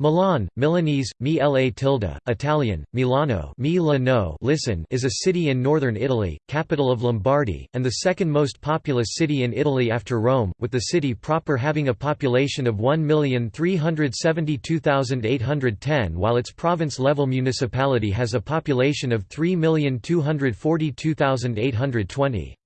Milan, Milanese, mi la tilde, Italian, Milano mi la no listen is a city in northern Italy, capital of Lombardy, and the second most populous city in Italy after Rome, with the city proper having a population of 1,372,810 while its province-level municipality has a population of 3,242,820.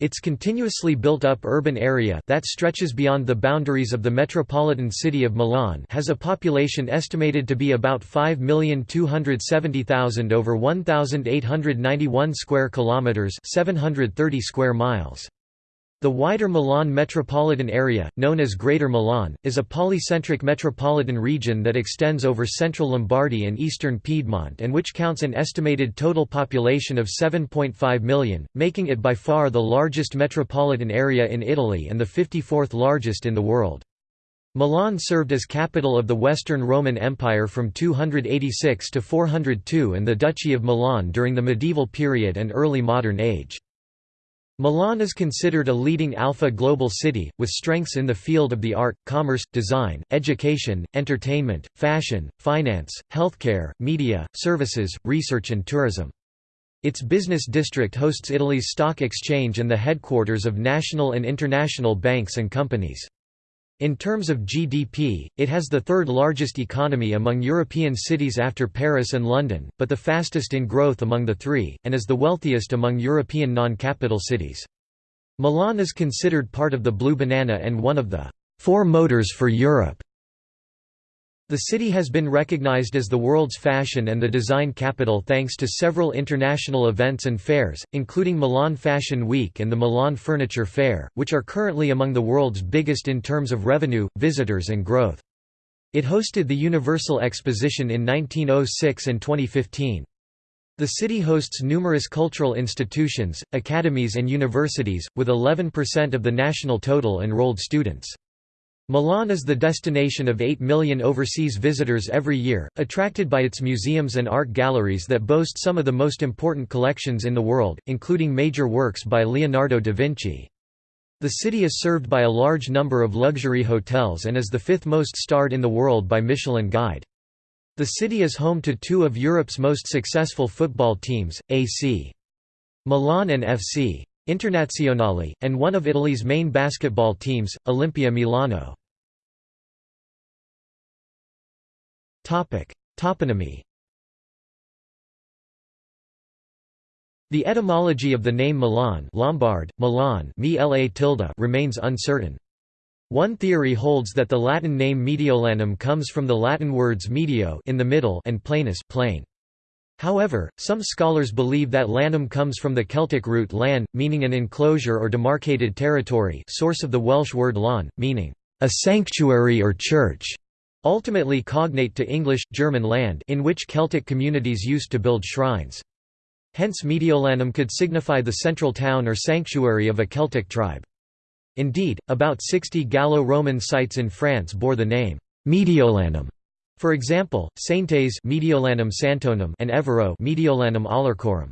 Its continuously built-up urban area that stretches beyond the boundaries of the metropolitan city of Milan has a population estimated to be about 5,270,000 over 1,891 square kilometers, 730 square miles. The wider Milan metropolitan area, known as Greater Milan, is a polycentric metropolitan region that extends over central Lombardy and eastern Piedmont and which counts an estimated total population of 7.5 million, making it by far the largest metropolitan area in Italy and the 54th largest in the world. Milan served as capital of the Western Roman Empire from 286 to 402 and the Duchy of Milan during the medieval period and early modern age. Milan is considered a leading alpha global city, with strengths in the field of the art, commerce, design, education, entertainment, fashion, finance, healthcare, media, services, research and tourism. Its business district hosts Italy's stock exchange and the headquarters of national and international banks and companies. In terms of GDP, it has the third largest economy among European cities after Paris and London, but the fastest in growth among the three, and is the wealthiest among European non-capital cities. Milan is considered part of the Blue Banana and one of the four motors for Europe. The city has been recognized as the world's fashion and the design capital thanks to several international events and fairs, including Milan Fashion Week and the Milan Furniture Fair, which are currently among the world's biggest in terms of revenue, visitors and growth. It hosted the Universal Exposition in 1906 and 2015. The city hosts numerous cultural institutions, academies and universities, with 11% of the national total enrolled students. Milan is the destination of 8 million overseas visitors every year, attracted by its museums and art galleries that boast some of the most important collections in the world, including major works by Leonardo da Vinci. The city is served by a large number of luxury hotels and is the fifth most starred in the world by Michelin Guide. The city is home to two of Europe's most successful football teams, AC Milan and FC Internazionale, and one of Italy's main basketball teams, Olimpia Milano. Toponymy The etymology of the name Milan Lombard, Milan remains uncertain. One theory holds that the Latin name Mediolanum comes from the Latin words medio in the middle and planus plain. However, some scholars believe that lanum comes from the Celtic root lan, meaning an enclosure or demarcated territory source of the Welsh word lawn, meaning, a sanctuary or church, ultimately cognate to English, German land in which Celtic communities used to build shrines. Hence Mediolanum could signify the central town or sanctuary of a Celtic tribe. Indeed, about 60 Gallo-Roman sites in France bore the name Mediolanum. For example, Saintes Mediolanum Santonum and Evero Mediolanum Aulercorum.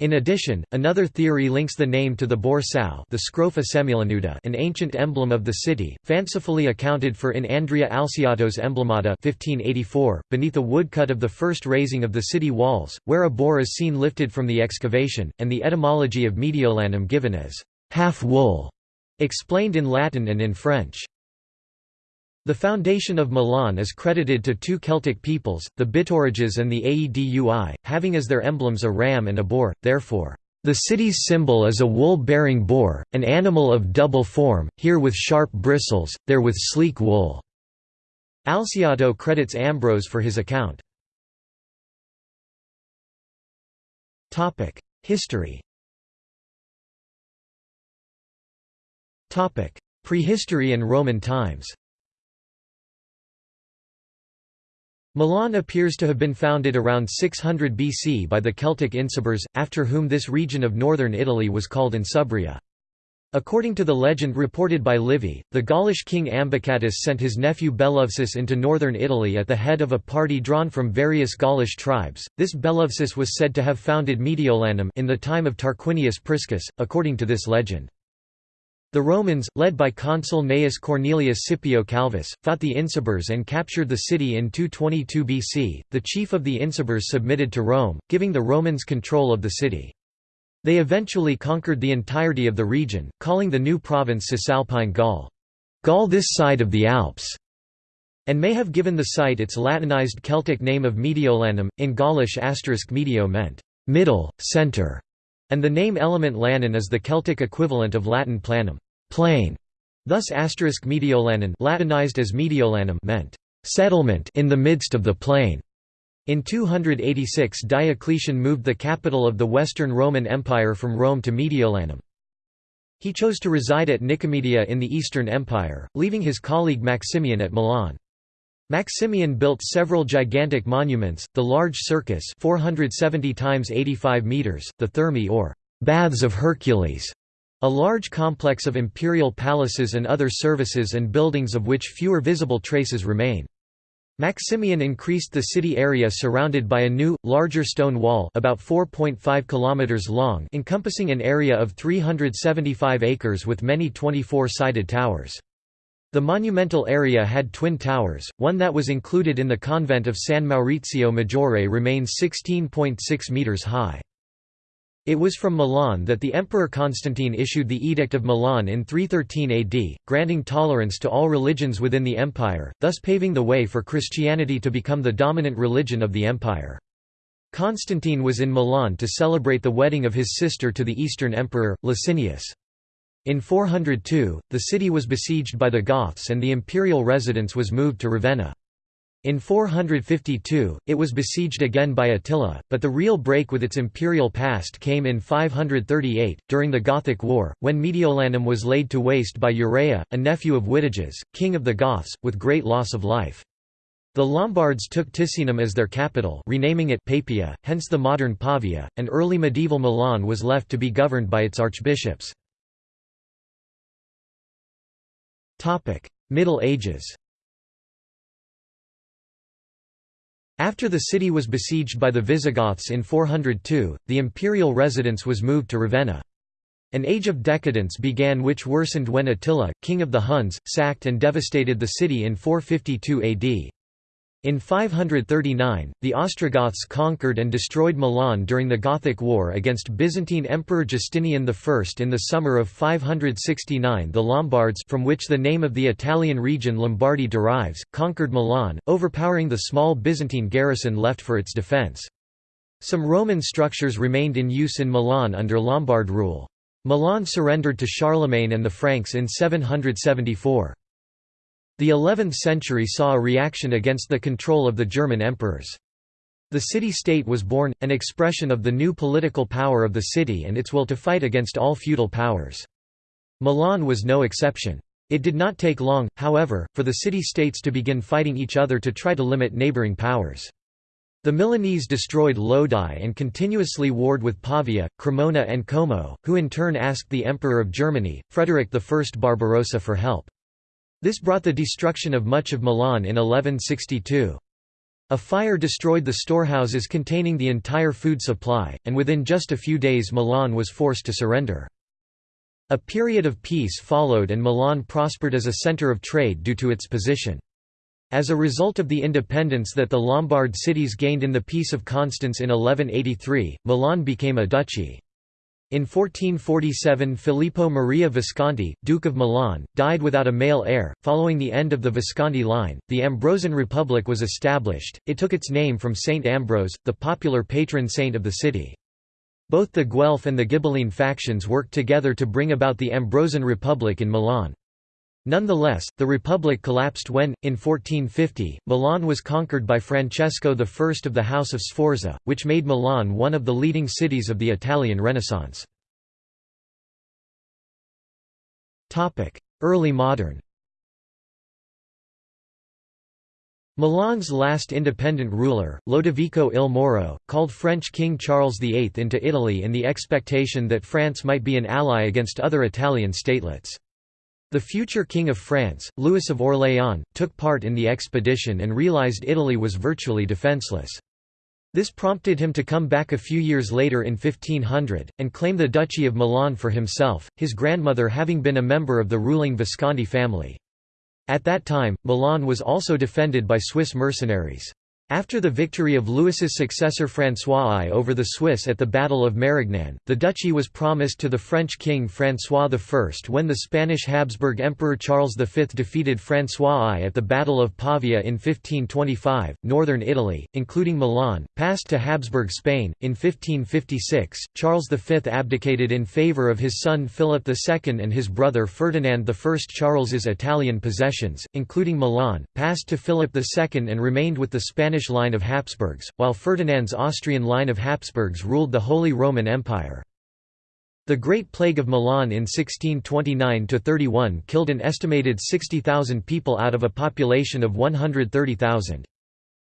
In addition, another theory links the name to the boar sow the Scrofa semilanuta an ancient emblem of the city, fancifully accounted for in Andrea Alciato's Emblemata 1584, beneath a woodcut of the first raising of the city walls, where a boar is seen lifted from the excavation, and the etymology of Mediolanum given as half-wool, explained in Latin and in French. The foundation of Milan is credited to two Celtic peoples, the Bituriges and the Aedui, having as their emblems a ram and a boar, therefore, "...the city's symbol is a wool-bearing boar, an animal of double form, here with sharp bristles, there with sleek wool." Alciato credits Ambrose for his account. History Prehistory and Roman times Milan appears to have been founded around 600 BC by the Celtic Insubres, after whom this region of northern Italy was called Insubria. According to the legend reported by Livy, the Gaulish king Ambicatus sent his nephew Bellovesus into northern Italy at the head of a party drawn from various Gaulish tribes. This Bellovesus was said to have founded Mediolanum in the time of Tarquinius Priscus, according to this legend. The Romans, led by consul Gnaeus Cornelius Scipio Calvus, fought the Insubres and captured the city in 222 BC. The chief of the Insubres submitted to Rome, giving the Romans control of the city. They eventually conquered the entirety of the region, calling the new province Cisalpine Gaul, Gaul this side of the Alps, and may have given the site its Latinized Celtic name of Mediolanum. In Gaulish, asterisk medio meant middle, center, and the name element lanin is the Celtic equivalent of Latin planum plain. Thus asterisk Mediolanan Latinized as Mediolanum meant settlement in the midst of the plain. In 286 Diocletian moved the capital of the Western Roman Empire from Rome to Mediolanum. He chose to reside at Nicomedia in the Eastern Empire, leaving his colleague Maximian at Milan. Maximian built several gigantic monuments, the large circus 470 times 85 meters, the Thermae or Baths of Hercules, a large complex of imperial palaces and other services and buildings of which fewer visible traces remain. Maximian increased the city area surrounded by a new, larger stone wall about 4.5 km long encompassing an area of 375 acres with many 24-sided towers. The monumental area had twin towers, one that was included in the convent of San Maurizio Maggiore remains 16.6 metres high. It was from Milan that the Emperor Constantine issued the Edict of Milan in 313 AD, granting tolerance to all religions within the empire, thus paving the way for Christianity to become the dominant religion of the empire. Constantine was in Milan to celebrate the wedding of his sister to the Eastern Emperor, Licinius. In 402, the city was besieged by the Goths and the imperial residence was moved to Ravenna. In 452, it was besieged again by Attila, but the real break with its imperial past came in 538, during the Gothic War, when Mediolanum was laid to waste by Uraias, a nephew of Witiges, king of the Goths, with great loss of life. The Lombards took Ticinum as their capital renaming it Papia, hence the modern Pavia, and early medieval Milan was left to be governed by its archbishops. Middle Ages After the city was besieged by the Visigoths in 402, the imperial residence was moved to Ravenna. An age of decadence began which worsened when Attila, king of the Huns, sacked and devastated the city in 452 AD. In 539, the Ostrogoths conquered and destroyed Milan during the Gothic War against Byzantine Emperor Justinian I. In the summer of 569 the Lombards from which the name of the Italian region Lombardy derives, conquered Milan, overpowering the small Byzantine garrison left for its defence. Some Roman structures remained in use in Milan under Lombard rule. Milan surrendered to Charlemagne and the Franks in 774. The 11th century saw a reaction against the control of the German emperors. The city-state was born, an expression of the new political power of the city and its will to fight against all feudal powers. Milan was no exception. It did not take long, however, for the city-states to begin fighting each other to try to limit neighboring powers. The Milanese destroyed Lodi and continuously warred with Pavia, Cremona and Como, who in turn asked the Emperor of Germany, Frederick I Barbarossa for help. This brought the destruction of much of Milan in 1162. A fire destroyed the storehouses containing the entire food supply, and within just a few days Milan was forced to surrender. A period of peace followed and Milan prospered as a centre of trade due to its position. As a result of the independence that the Lombard cities gained in the Peace of Constance in 1183, Milan became a duchy. In 1447 Filippo Maria Visconti, Duke of Milan, died without a male heir. Following the end of the Visconti line, the Ambrosian Republic was established. It took its name from Saint Ambrose, the popular patron saint of the city. Both the Guelph and the Ghibelline factions worked together to bring about the Ambrosian Republic in Milan. Nonetheless, the republic collapsed when, in 1450, Milan was conquered by Francesco I of the House of Sforza, which made Milan one of the leading cities of the Italian Renaissance. Early modern Milan's last independent ruler, Lodovico il Moro, called French King Charles VIII into Italy in the expectation that France might be an ally against other Italian statelets. The future King of France, Louis of Orléans, took part in the expedition and realized Italy was virtually defenseless. This prompted him to come back a few years later in 1500, and claim the Duchy of Milan for himself, his grandmother having been a member of the ruling Visconti family. At that time, Milan was also defended by Swiss mercenaries. After the victory of Louis's successor François I over the Swiss at the Battle of Marignan, the duchy was promised to the French king François I when the Spanish Habsburg Emperor Charles V defeated François I at the Battle of Pavia in 1525. Northern Italy, including Milan, passed to Habsburg Spain. In 1556, Charles V abdicated in favour of his son Philip II and his brother Ferdinand I. Charles's Italian possessions, including Milan, passed to Philip II and remained with the Spanish Spanish line of Habsburgs, while Ferdinand's Austrian line of Habsburgs ruled the Holy Roman Empire. The Great Plague of Milan in 1629–31 killed an estimated 60,000 people out of a population of 130,000.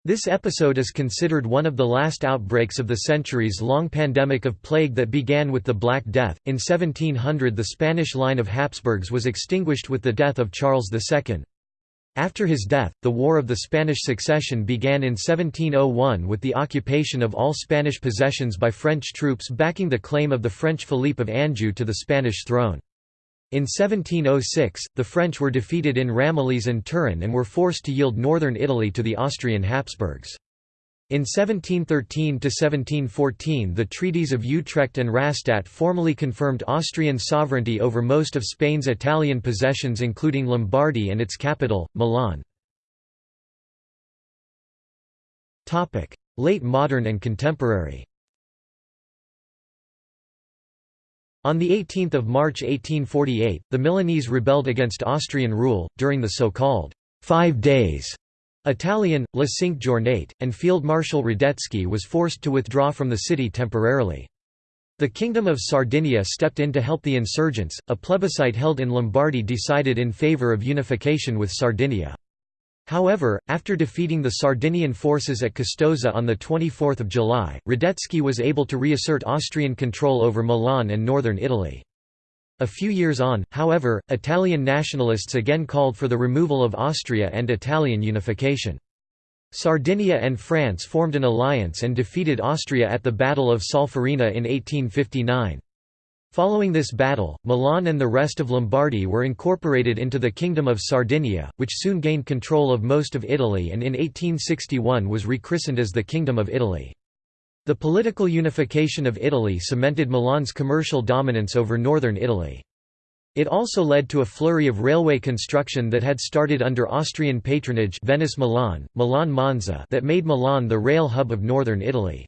This episode is considered one of the last outbreaks of the centuries-long pandemic of plague that began with the Black Death. In 1700 the Spanish line of Habsburgs was extinguished with the death of Charles II. After his death, the War of the Spanish Succession began in 1701 with the occupation of all Spanish possessions by French troops backing the claim of the French Philippe of Anjou to the Spanish throne. In 1706, the French were defeated in Ramillies and Turin and were forced to yield northern Italy to the Austrian Habsburgs. In 1713–1714 the treaties of Utrecht and Rastatt formally confirmed Austrian sovereignty over most of Spain's Italian possessions including Lombardy and its capital, Milan. Late modern and contemporary On 18 March 1848, the Milanese rebelled against Austrian rule, during the so-called Five Days Italian, La Cinque Giornate, and Field Marshal Radetzky was forced to withdraw from the city temporarily. The Kingdom of Sardinia stepped in to help the insurgents. A plebiscite held in Lombardy decided in favour of unification with Sardinia. However, after defeating the Sardinian forces at Custoza on 24 July, Radetzky was able to reassert Austrian control over Milan and northern Italy. A few years on, however, Italian nationalists again called for the removal of Austria and Italian unification. Sardinia and France formed an alliance and defeated Austria at the Battle of Solferino in 1859. Following this battle, Milan and the rest of Lombardy were incorporated into the Kingdom of Sardinia, which soon gained control of most of Italy and in 1861 was rechristened as the Kingdom of Italy. The political unification of Italy cemented Milan's commercial dominance over northern Italy. It also led to a flurry of railway construction that had started under Austrian patronage Venice-Milan, Milan-Monza that made Milan the rail hub of northern Italy.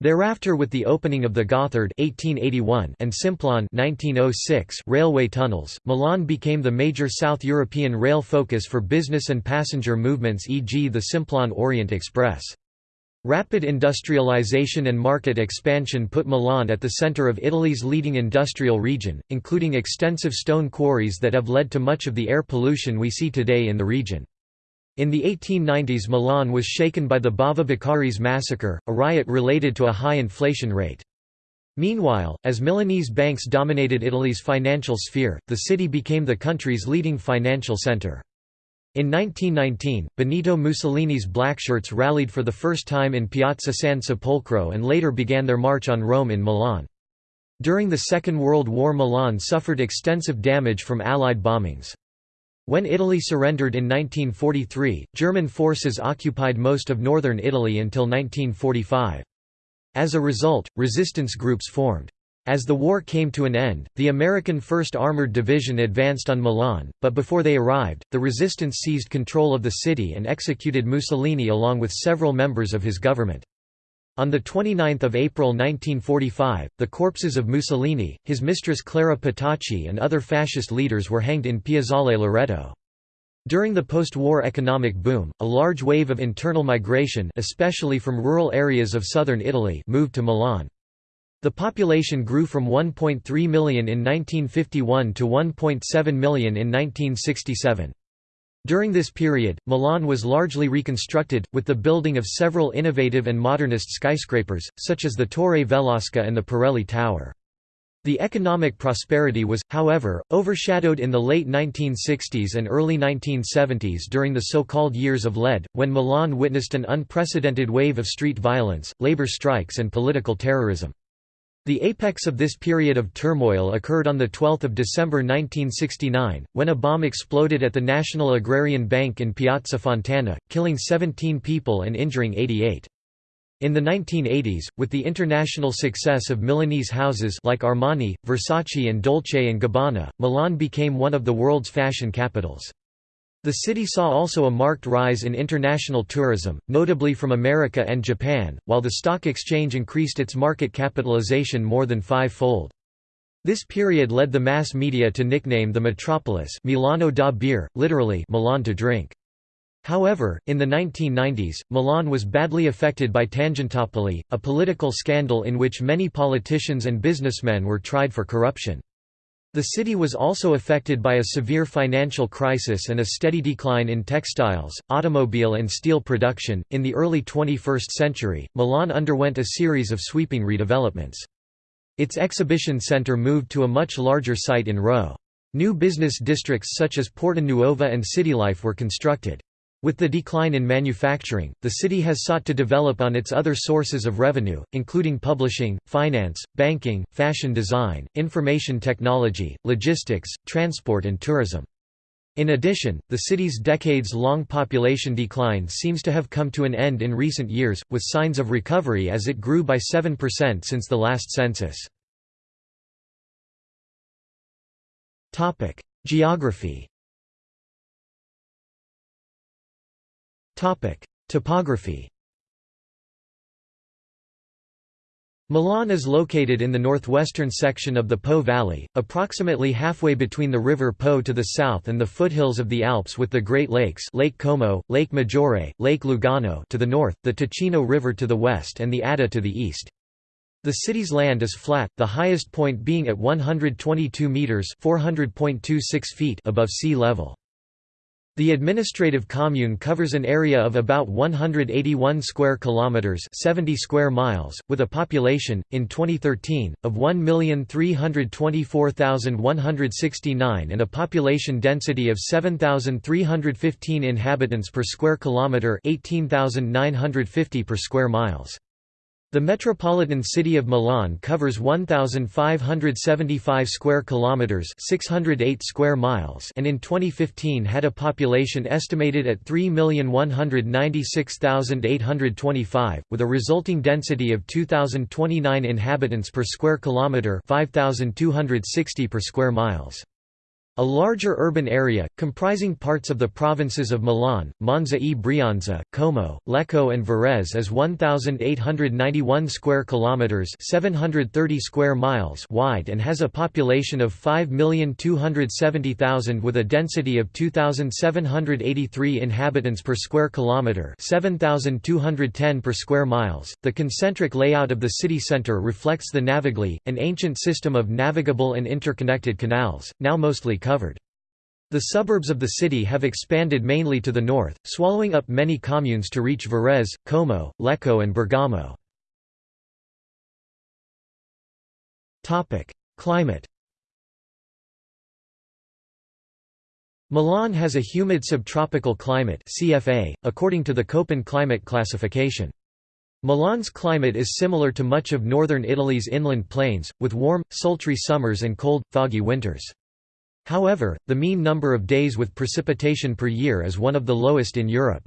Thereafter with the opening of the Gotthard 1881 and Simplon 1906 railway tunnels, Milan became the major South European rail focus for business and passenger movements e.g. the Simplon Orient Express. Rapid industrialization and market expansion put Milan at the center of Italy's leading industrial region, including extensive stone quarries that have led to much of the air pollution we see today in the region. In the 1890s Milan was shaken by the Bava Beccaris massacre, a riot related to a high inflation rate. Meanwhile, as Milanese banks dominated Italy's financial sphere, the city became the country's leading financial center. In 1919, Benito Mussolini's Blackshirts rallied for the first time in Piazza San Sepolcro and later began their march on Rome in Milan. During the Second World War Milan suffered extensive damage from Allied bombings. When Italy surrendered in 1943, German forces occupied most of northern Italy until 1945. As a result, resistance groups formed. As the war came to an end, the American 1st Armored Division advanced on Milan, but before they arrived, the resistance seized control of the city and executed Mussolini along with several members of his government. On 29 April 1945, the corpses of Mussolini, his mistress Clara Petacci and other fascist leaders were hanged in Piazzale Loreto. During the post-war economic boom, a large wave of internal migration especially from rural areas of southern Italy moved to Milan. The population grew from 1.3 million in 1951 to 1.7 million in 1967. During this period, Milan was largely reconstructed, with the building of several innovative and modernist skyscrapers, such as the Torre Velasca and the Pirelli Tower. The economic prosperity was, however, overshadowed in the late 1960s and early 1970s during the so-called Years of Lead, when Milan witnessed an unprecedented wave of street violence, labor strikes and political terrorism. The apex of this period of turmoil occurred on 12 December 1969, when a bomb exploded at the National Agrarian Bank in Piazza Fontana, killing 17 people and injuring 88. In the 1980s, with the international success of Milanese houses like Armani, Versace and Dolce & Gabbana, Milan became one of the world's fashion capitals. The city saw also a marked rise in international tourism, notably from America and Japan, while the stock exchange increased its market capitalization more than five-fold. This period led the mass media to nickname the metropolis Milano da bere, literally Milan to drink. However, in the 1990s, Milan was badly affected by Tangentopoli, a political scandal in which many politicians and businessmen were tried for corruption. The city was also affected by a severe financial crisis and a steady decline in textiles, automobile, and steel production. In the early 21st century, Milan underwent a series of sweeping redevelopments. Its exhibition center moved to a much larger site in Rho. New business districts such as Porta Nuova and Citylife were constructed. With the decline in manufacturing, the city has sought to develop on its other sources of revenue, including publishing, finance, banking, fashion design, information technology, logistics, transport and tourism. In addition, the city's decades-long population decline seems to have come to an end in recent years, with signs of recovery as it grew by 7% since the last census. Geography Topography Milan is located in the northwestern section of the Po Valley, approximately halfway between the river Po to the south and the foothills of the Alps with the Great Lakes Lake Como, Lake Maggiore, Lake Lugano to the north, the Ticino River to the west and the Adda to the east. The city's land is flat, the highest point being at 122 metres feet above sea level. The administrative commune covers an area of about 181 square kilometers, 70 square miles, with a population in 2013 of 1,324,169 and a population density of 7,315 inhabitants per square kilometer, 18,950 per square miles. The metropolitan city of Milan covers 1575 square kilometers, 608 square miles, and in 2015 had a population estimated at 3,196,825 with a resulting density of 2029 inhabitants per square kilometer, 5260 per square miles. A larger urban area, comprising parts of the provinces of Milan, Monza e Brianza, Como, Lecco and Varese is 1891 square kilometers, 730 square miles wide and has a population of 5,270,000 with a density of 2783 inhabitants per square kilometer, 7210 per square miles. The concentric layout of the city center reflects the Navigli, an ancient system of navigable and interconnected canals, now mostly covered. The suburbs of the city have expanded mainly to the north, swallowing up many communes to reach Varese, Como, Lecco and Bergamo. Climate Milan has a humid subtropical climate CFA, according to the Köppen climate classification. Milan's climate is similar to much of northern Italy's inland plains, with warm, sultry summers and cold, foggy winters. However, the mean number of days with precipitation per year is one of the lowest in Europe.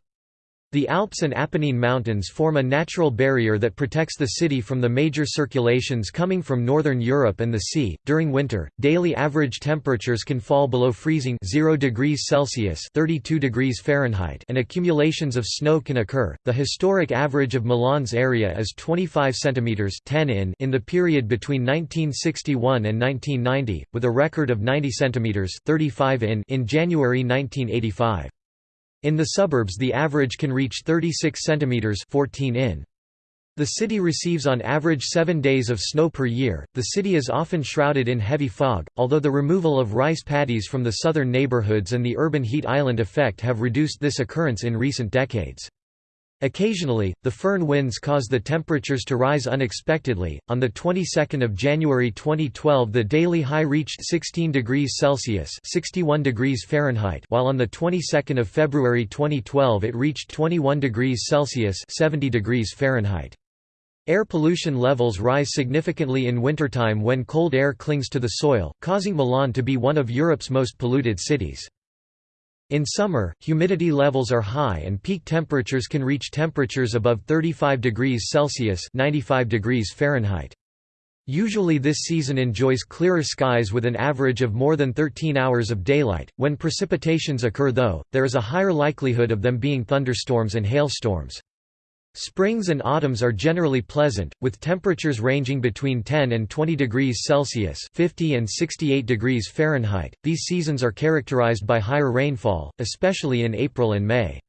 The Alps and Apennine Mountains form a natural barrier that protects the city from the major circulations coming from northern Europe and the sea. During winter, daily average temperatures can fall below freezing 0 degrees Celsius (32 degrees Fahrenheit) and accumulations of snow can occur. The historic average of Milan's area is 25 centimeters (10 in) in the period between 1961 and 1990, with a record of 90 centimeters (35 in) in January 1985. In the suburbs the average can reach 36 centimeters 14 in. The city receives on average 7 days of snow per year. The city is often shrouded in heavy fog, although the removal of rice paddies from the southern neighborhoods and the urban heat island effect have reduced this occurrence in recent decades. Occasionally, the foehn winds cause the temperatures to rise unexpectedly. On the 22nd of January 2012, the daily high reached 16 degrees Celsius (61 degrees Fahrenheit), while on the 22nd of February 2012 it reached 21 degrees Celsius (70 degrees Fahrenheit). Air pollution levels rise significantly in wintertime when cold air clings to the soil, causing Milan to be one of Europe's most polluted cities. In summer, humidity levels are high and peak temperatures can reach temperatures above 35 degrees Celsius 95 degrees Fahrenheit. Usually this season enjoys clearer skies with an average of more than 13 hours of daylight. When precipitations occur though, there is a higher likelihood of them being thunderstorms and hailstorms. Springs and autumns are generally pleasant, with temperatures ranging between 10 and 20 degrees Celsius (50 and 68 degrees Fahrenheit). These seasons are characterized by higher rainfall, especially in April and May.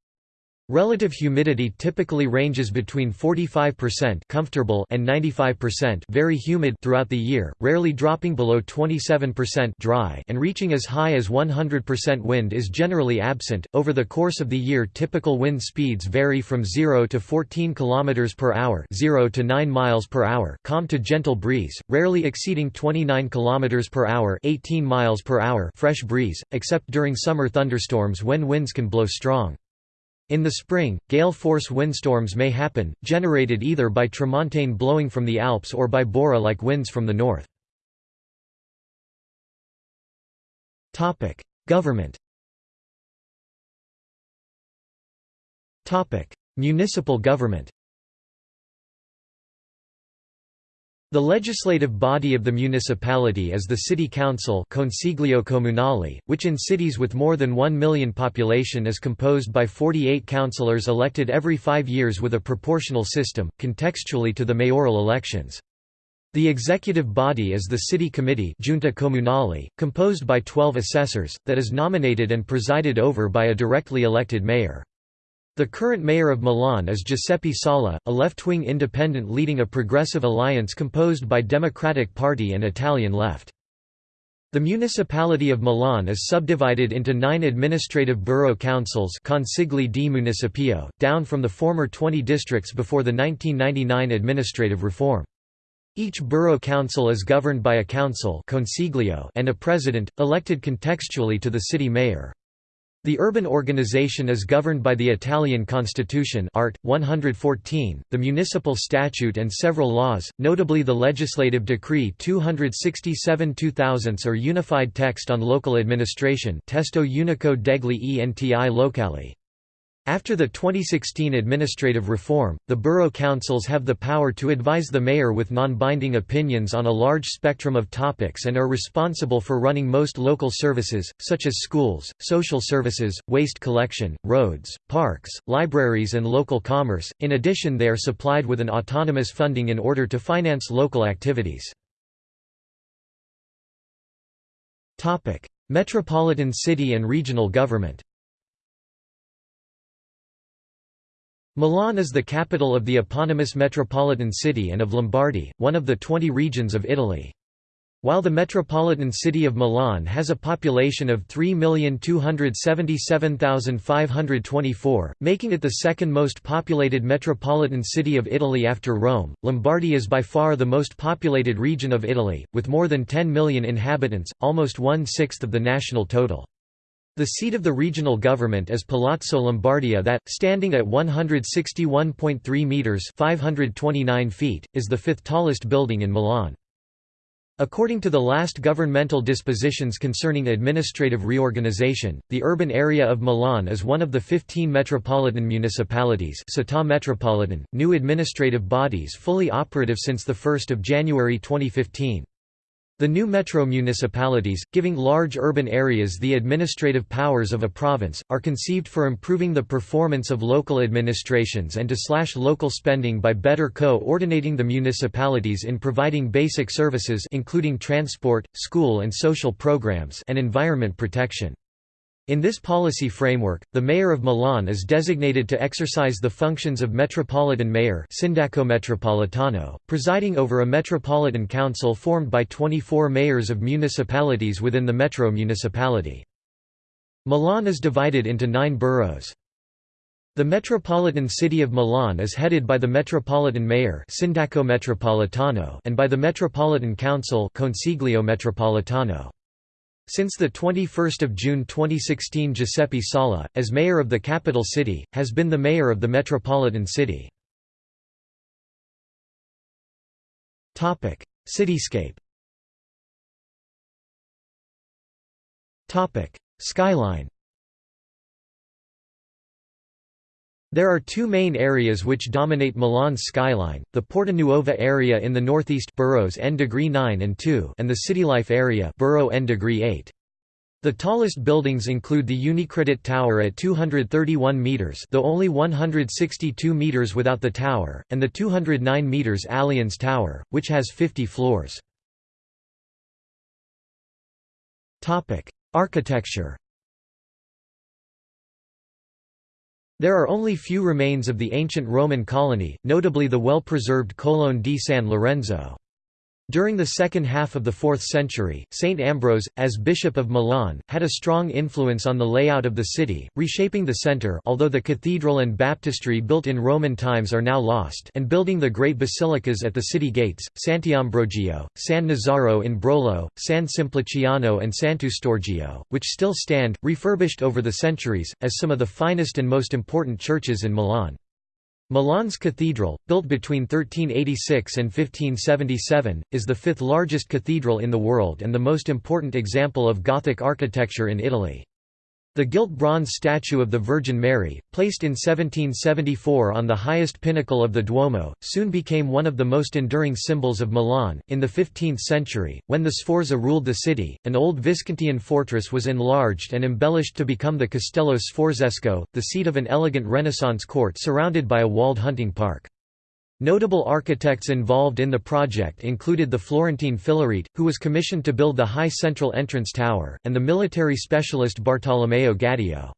Relative humidity typically ranges between 45% comfortable and 95% very humid throughout the year, rarely dropping below 27% dry and reaching as high as 100% wind is generally absent. Over the course of the year, typical wind speeds vary from 0 to 14 km per hour, 0 to 9 miles per hour, calm to gentle breeze, rarely exceeding 29 km per hour, 18 miles per hour, fresh breeze, except during summer thunderstorms when winds can blow strong. In the spring, gale-force windstorms may happen, generated either by tramontane blowing from the Alps or by Bora-like winds from the north. Government Municipal government The legislative body of the municipality is the city council Consiglio Comunale, which in cities with more than 1 million population is composed by 48 councillors elected every five years with a proportional system, contextually to the mayoral elections. The executive body is the city committee Giunta Comunale, composed by 12 assessors, that is nominated and presided over by a directly elected mayor. The current mayor of Milan is Giuseppe Sala, a left-wing independent leading a progressive alliance composed by Democratic Party and Italian Left. The municipality of Milan is subdivided into nine administrative borough councils consigli di municipio, down from the former 20 districts before the 1999 administrative reform. Each borough council is governed by a council consiglio and a president, elected contextually to the city mayor. The urban organization is governed by the Italian constitution Art. 114, the municipal statute and several laws, notably the legislative decree 267 2000 or Unified Text on Local Administration Testo Unico degli enti locali. After the 2016 administrative reform, the borough councils have the power to advise the mayor with non-binding opinions on a large spectrum of topics and are responsible for running most local services, such as schools, social services, waste collection, roads, parks, libraries and local commerce. In addition they are supplied with an autonomous funding in order to finance local activities. Metropolitan city and regional government Milan is the capital of the eponymous metropolitan city and of Lombardy, one of the 20 regions of Italy. While the metropolitan city of Milan has a population of 3,277,524, making it the second most populated metropolitan city of Italy after Rome, Lombardy is by far the most populated region of Italy, with more than 10 million inhabitants, almost one-sixth of the national total. The seat of the regional government is Palazzo Lombardia that, standing at 161.3 metres 529 feet, is the fifth tallest building in Milan. According to the last governmental dispositions concerning administrative reorganization, the urban area of Milan is one of the 15 metropolitan municipalities Città metropolitan, new administrative bodies fully operative since 1 January 2015. The new metro municipalities, giving large urban areas the administrative powers of a province, are conceived for improving the performance of local administrations and to slash local spending by better co-ordinating the municipalities in providing basic services including transport, school and social programs and environment protection. In this policy framework, the mayor of Milan is designated to exercise the functions of metropolitan mayor Sindaco Metropolitano, presiding over a metropolitan council formed by 24 mayors of municipalities within the metro municipality. Milan is divided into nine boroughs. The metropolitan city of Milan is headed by the metropolitan mayor Sindaco Metropolitano and by the Metropolitan Council Consiglio Metropolitano. Since 21 June 2016 Giuseppe Sala, as mayor of the capital city, has been the mayor of the metropolitan city. Cityscape Skyline There are two main areas which dominate Milan's skyline, the Porta Nuova area in the northeast boroughs N degree 9 and 2 and the Citylife area borough N degree 8. The tallest buildings include the Unicredit Tower at 231 metres though only 162 metres without the tower, and the 209 metres Allianz Tower, which has 50 floors. Architecture There are only few remains of the ancient Roman colony, notably the well-preserved Colonne di San Lorenzo. During the second half of the 4th century, Saint Ambrose, as Bishop of Milan, had a strong influence on the layout of the city, reshaping the centre although the cathedral and baptistry built in Roman times are now lost and building the great basilicas at the city gates, Sant'Ambrogio, San Nazaro in Brolo, San Simpliciano and Sant'Eustorgio, which still stand, refurbished over the centuries, as some of the finest and most important churches in Milan. Milan's cathedral, built between 1386 and 1577, is the fifth largest cathedral in the world and the most important example of Gothic architecture in Italy. The gilt bronze statue of the Virgin Mary, placed in 1774 on the highest pinnacle of the Duomo, soon became one of the most enduring symbols of Milan. In the 15th century, when the Sforza ruled the city, an old Viscontian fortress was enlarged and embellished to become the Castello Sforzesco, the seat of an elegant Renaissance court surrounded by a walled hunting park. Notable architects involved in the project included the Florentine Filarete, who was commissioned to build the high central entrance tower, and the military specialist Bartolomeo Gadio.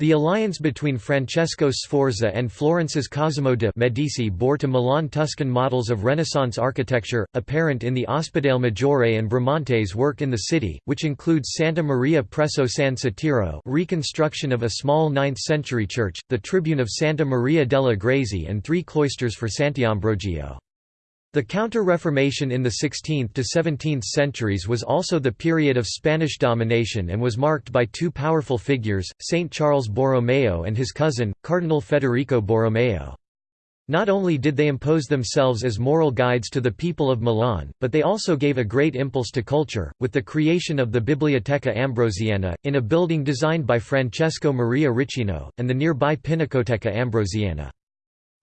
The alliance between Francesco Sforza and Florence's Cosimo de' Medici bore to Milan Tuscan models of Renaissance architecture, apparent in the Ospedale Maggiore and Bramante's work in the city, which includes Santa Maria presso San Satiro reconstruction of a small 9th-century church, the tribune of Santa Maria della Grazie and three cloisters for Sant'Ambrogio. The Counter-Reformation in the 16th to 17th centuries was also the period of Spanish domination and was marked by two powerful figures, Saint Charles Borromeo and his cousin, Cardinal Federico Borromeo. Not only did they impose themselves as moral guides to the people of Milan, but they also gave a great impulse to culture, with the creation of the Biblioteca Ambrosiana, in a building designed by Francesco Maria Riccino, and the nearby Pinacoteca Ambrosiana.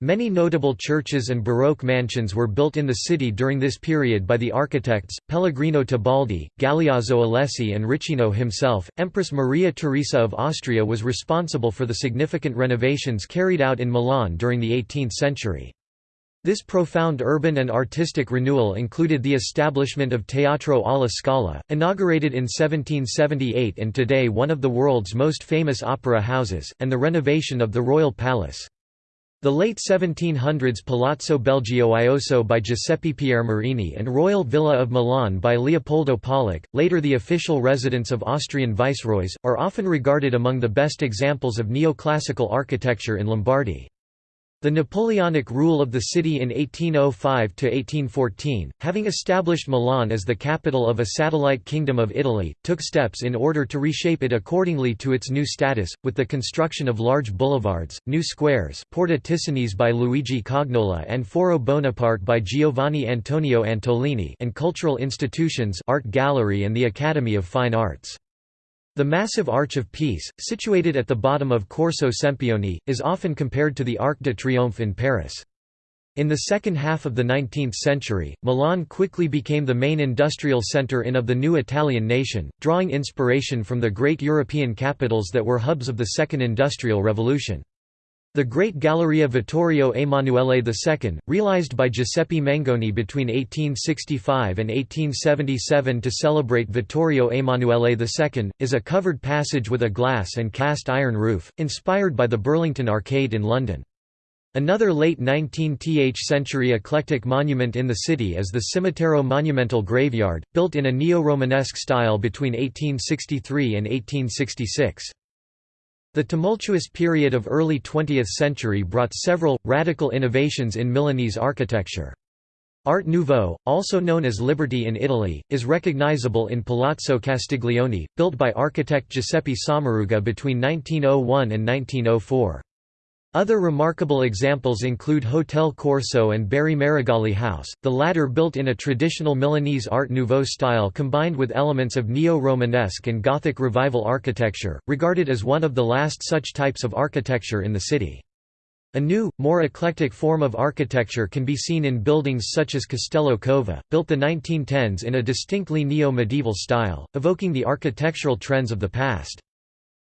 Many notable churches and Baroque mansions were built in the city during this period by the architects, Pellegrino Tebaldi, Galeazzo Alessi and Riccino himself. Empress Maria Theresa of Austria was responsible for the significant renovations carried out in Milan during the 18th century. This profound urban and artistic renewal included the establishment of Teatro alla Scala, inaugurated in 1778 and today one of the world's most famous opera houses, and the renovation of the Royal Palace. The late 1700s Palazzo Belgioioso by Giuseppe Piermarini and Royal Villa of Milan by Leopoldo Pollack, later the official residence of Austrian viceroys, are often regarded among the best examples of neoclassical architecture in Lombardy. The Napoleonic rule of the city in 1805–1814, having established Milan as the capital of a satellite kingdom of Italy, took steps in order to reshape it accordingly to its new status, with the construction of large boulevards, new squares Porta Ticinese by Luigi Cagnola and Foro Bonaparte by Giovanni Antonio Antolini and cultural institutions art gallery and the Academy of Fine Arts. The massive Arch of Peace, situated at the bottom of Corso Sempione, is often compared to the Arc de Triomphe in Paris. In the second half of the 19th century, Milan quickly became the main industrial centre in of the new Italian nation, drawing inspiration from the great European capitals that were hubs of the Second Industrial Revolution. The Great Galleria Vittorio Emanuele II, realized by Giuseppe Mengoni between 1865 and 1877 to celebrate Vittorio Emanuele II, is a covered passage with a glass and cast iron roof, inspired by the Burlington Arcade in London. Another late 19th century eclectic monument in the city is the Cimitero Monumental Graveyard, built in a neo-Romanesque style between 1863 and 1866. The tumultuous period of early 20th century brought several, radical innovations in Milanese architecture. Art Nouveau, also known as Liberty in Italy, is recognizable in Palazzo Castiglione, built by architect Giuseppe Sommaruga between 1901 and 1904. Other remarkable examples include Hotel Corso and Berri-Meregalli House, the latter built in a traditional Milanese Art Nouveau style combined with elements of Neo-Romanesque and Gothic Revival architecture, regarded as one of the last such types of architecture in the city. A new, more eclectic form of architecture can be seen in buildings such as Castello Cova, built the 1910s in a distinctly neo-medieval style, evoking the architectural trends of the past.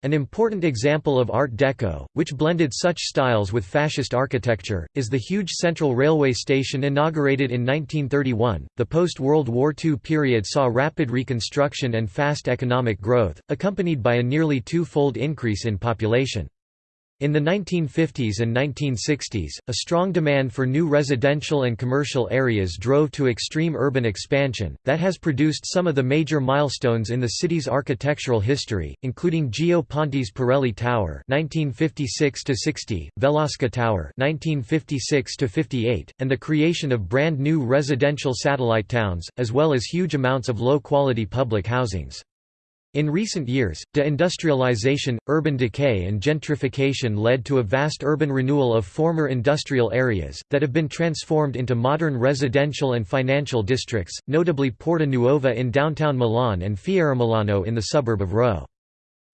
An important example of Art Deco, which blended such styles with fascist architecture, is the huge Central Railway Station inaugurated in 1931. The post World War II period saw rapid reconstruction and fast economic growth, accompanied by a nearly two fold increase in population. In the 1950s and 1960s, a strong demand for new residential and commercial areas drove to extreme urban expansion, that has produced some of the major milestones in the city's architectural history, including Gio Ponti's Pirelli Tower (1956–60), Velasca Tower (1956–58), and the creation of brand new residential satellite towns, as well as huge amounts of low-quality public housings. In recent years, deindustrialization, urban decay and gentrification led to a vast urban renewal of former industrial areas, that have been transformed into modern residential and financial districts, notably Porta Nuova in downtown Milan and Fieramilano in the suburb of Rho.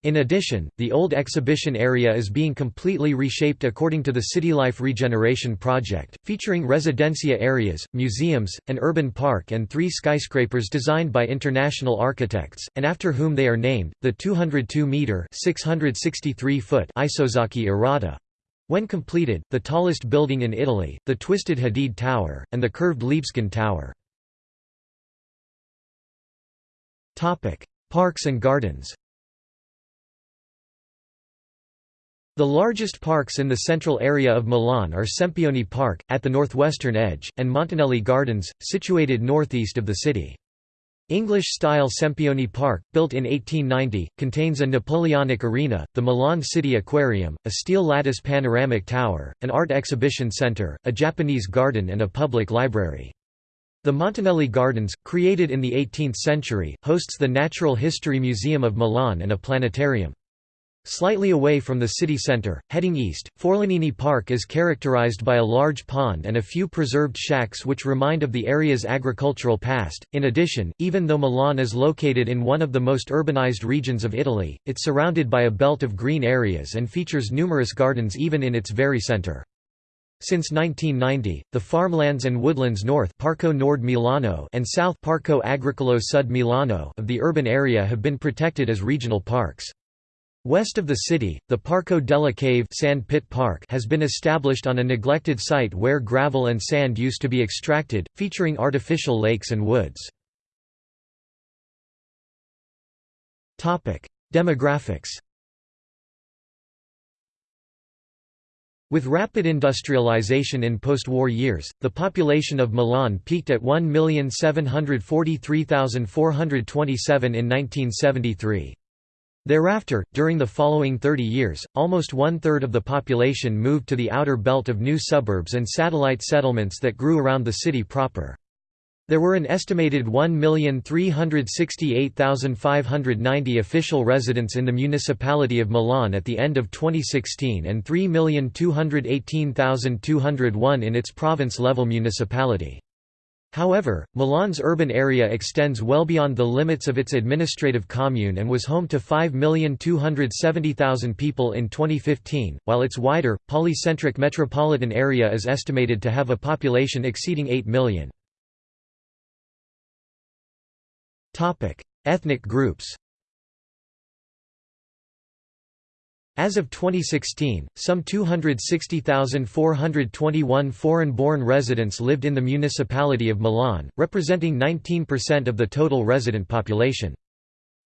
In addition, the old exhibition area is being completely reshaped according to the CityLife Regeneration Project, featuring residencia areas, museums, an urban park and three skyscrapers designed by international architects, and after whom they are named, the 202-metre foot Isozaki Arata. When completed, the tallest building in Italy, the Twisted Hadid Tower, and the curved Libeskind Tower. Parks and gardens The largest parks in the central area of Milan are Sempione Park, at the northwestern edge, and Montanelli Gardens, situated northeast of the city. English-style Sempione Park, built in 1890, contains a Napoleonic arena, the Milan City Aquarium, a steel lattice panoramic tower, an art exhibition centre, a Japanese garden and a public library. The Montanelli Gardens, created in the 18th century, hosts the Natural History Museum of Milan and a planetarium. Slightly away from the city centre, heading east, Forlanini Park is characterized by a large pond and a few preserved shacks which remind of the area's agricultural past. In addition, even though Milan is located in one of the most urbanized regions of Italy, it's surrounded by a belt of green areas and features numerous gardens even in its very centre. Since 1990, the farmlands and woodlands north Parco Nord Milano and south Parco Agricolo Sud Milano of the urban area have been protected as regional parks. West of the city, the Parco della Cave sand pit park has been established on a neglected site where gravel and sand used to be extracted, featuring artificial lakes and woods. Demographics With rapid industrialization in post-war years, the population of Milan peaked at 1,743,427 in 1973. Thereafter, during the following 30 years, almost one-third of the population moved to the outer belt of new suburbs and satellite settlements that grew around the city proper. There were an estimated 1,368,590 official residents in the municipality of Milan at the end of 2016 and 3,218,201 in its province-level municipality. However, Milan's urban area extends well beyond the limits of its administrative commune and was home to 5,270,000 people in 2015, while its wider, polycentric metropolitan area is estimated to have a population exceeding 8 million. Ethnic groups As of 2016, some 260,421 foreign-born residents lived in the municipality of Milan, representing 19% of the total resident population.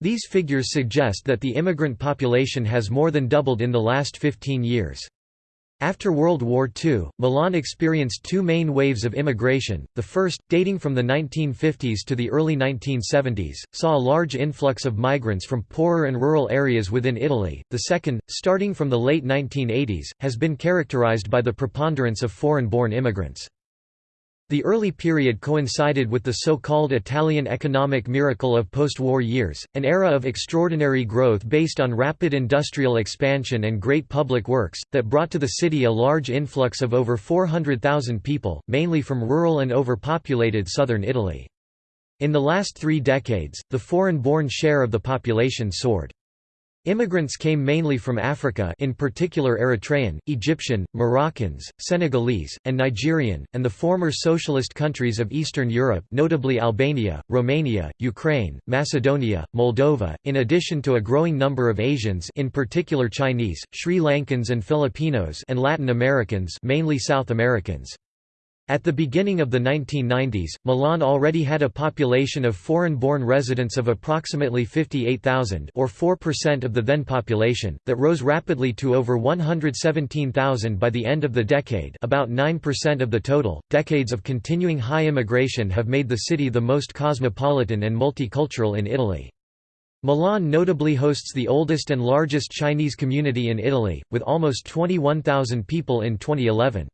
These figures suggest that the immigrant population has more than doubled in the last 15 years. After World War II, Milan experienced two main waves of immigration. The first, dating from the 1950s to the early 1970s, saw a large influx of migrants from poorer and rural areas within Italy. The second, starting from the late 1980s, has been characterized by the preponderance of foreign born immigrants. The early period coincided with the so-called Italian economic miracle of post-war years, an era of extraordinary growth based on rapid industrial expansion and great public works, that brought to the city a large influx of over 400,000 people, mainly from rural and overpopulated southern Italy. In the last three decades, the foreign-born share of the population soared. Immigrants came mainly from Africa in particular Eritrean, Egyptian, Moroccans, Senegalese, and Nigerian, and the former socialist countries of Eastern Europe notably Albania, Romania, Ukraine, Macedonia, Moldova, in addition to a growing number of Asians in particular Chinese, Sri Lankans and Filipinos and Latin Americans mainly South Americans. At the beginning of the 1990s, Milan already had a population of foreign-born residents of approximately 58,000 or 4% of the then population, that rose rapidly to over 117,000 by the end of the decade about 9% of the total. Decades of continuing high immigration have made the city the most cosmopolitan and multicultural in Italy. Milan notably hosts the oldest and largest Chinese community in Italy, with almost 21,000 people in 2011.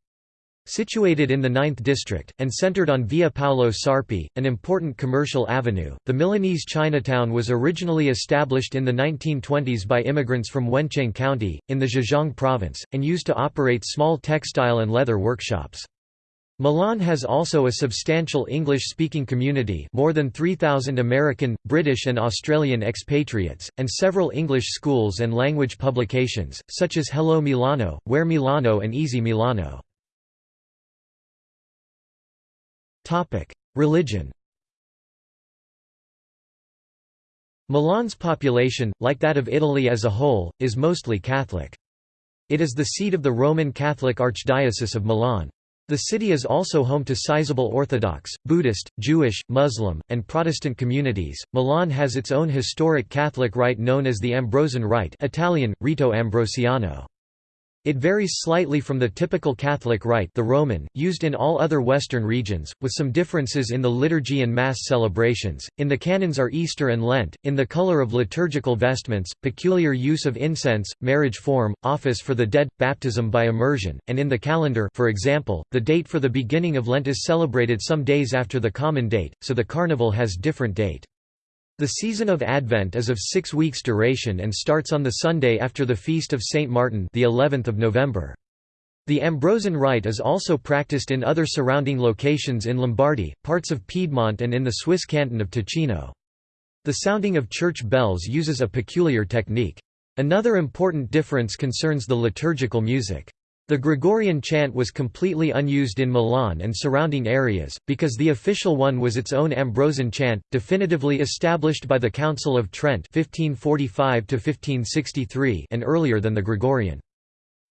Situated in the 9th district, and centered on Via Paolo Sarpi, an important commercial avenue, the Milanese Chinatown was originally established in the 1920s by immigrants from Wencheng County, in the Zhejiang province, and used to operate small textile and leather workshops. Milan has also a substantial English-speaking community more than 3,000 American, British and Australian expatriates, and several English schools and language publications, such as Hello Milano, Where Milano and Easy Milano. Religion Milan's population, like that of Italy as a whole, is mostly Catholic. It is the seat of the Roman Catholic Archdiocese of Milan. The city is also home to sizable Orthodox, Buddhist, Jewish, Muslim, and Protestant communities. Milan has its own historic Catholic rite known as the Ambrosian Rite, Italian Rito Ambrosiano. It varies slightly from the typical Catholic rite the Roman, used in all other Western regions, with some differences in the liturgy and Mass celebrations. In the canons are Easter and Lent, in the color of liturgical vestments, peculiar use of incense, marriage form, office for the dead, baptism by immersion, and in the calendar for example, the date for the beginning of Lent is celebrated some days after the common date, so the carnival has different date. The season of Advent is of six weeks duration and starts on the Sunday after the feast of Saint Martin the 11th of November. The Ambrosian rite is also practiced in other surrounding locations in Lombardy, parts of Piedmont and in the Swiss canton of Ticino. The sounding of church bells uses a peculiar technique. Another important difference concerns the liturgical music. The Gregorian chant was completely unused in Milan and surrounding areas, because the official one was its own Ambrosian chant, definitively established by the Council of Trent 1545 and earlier than the Gregorian.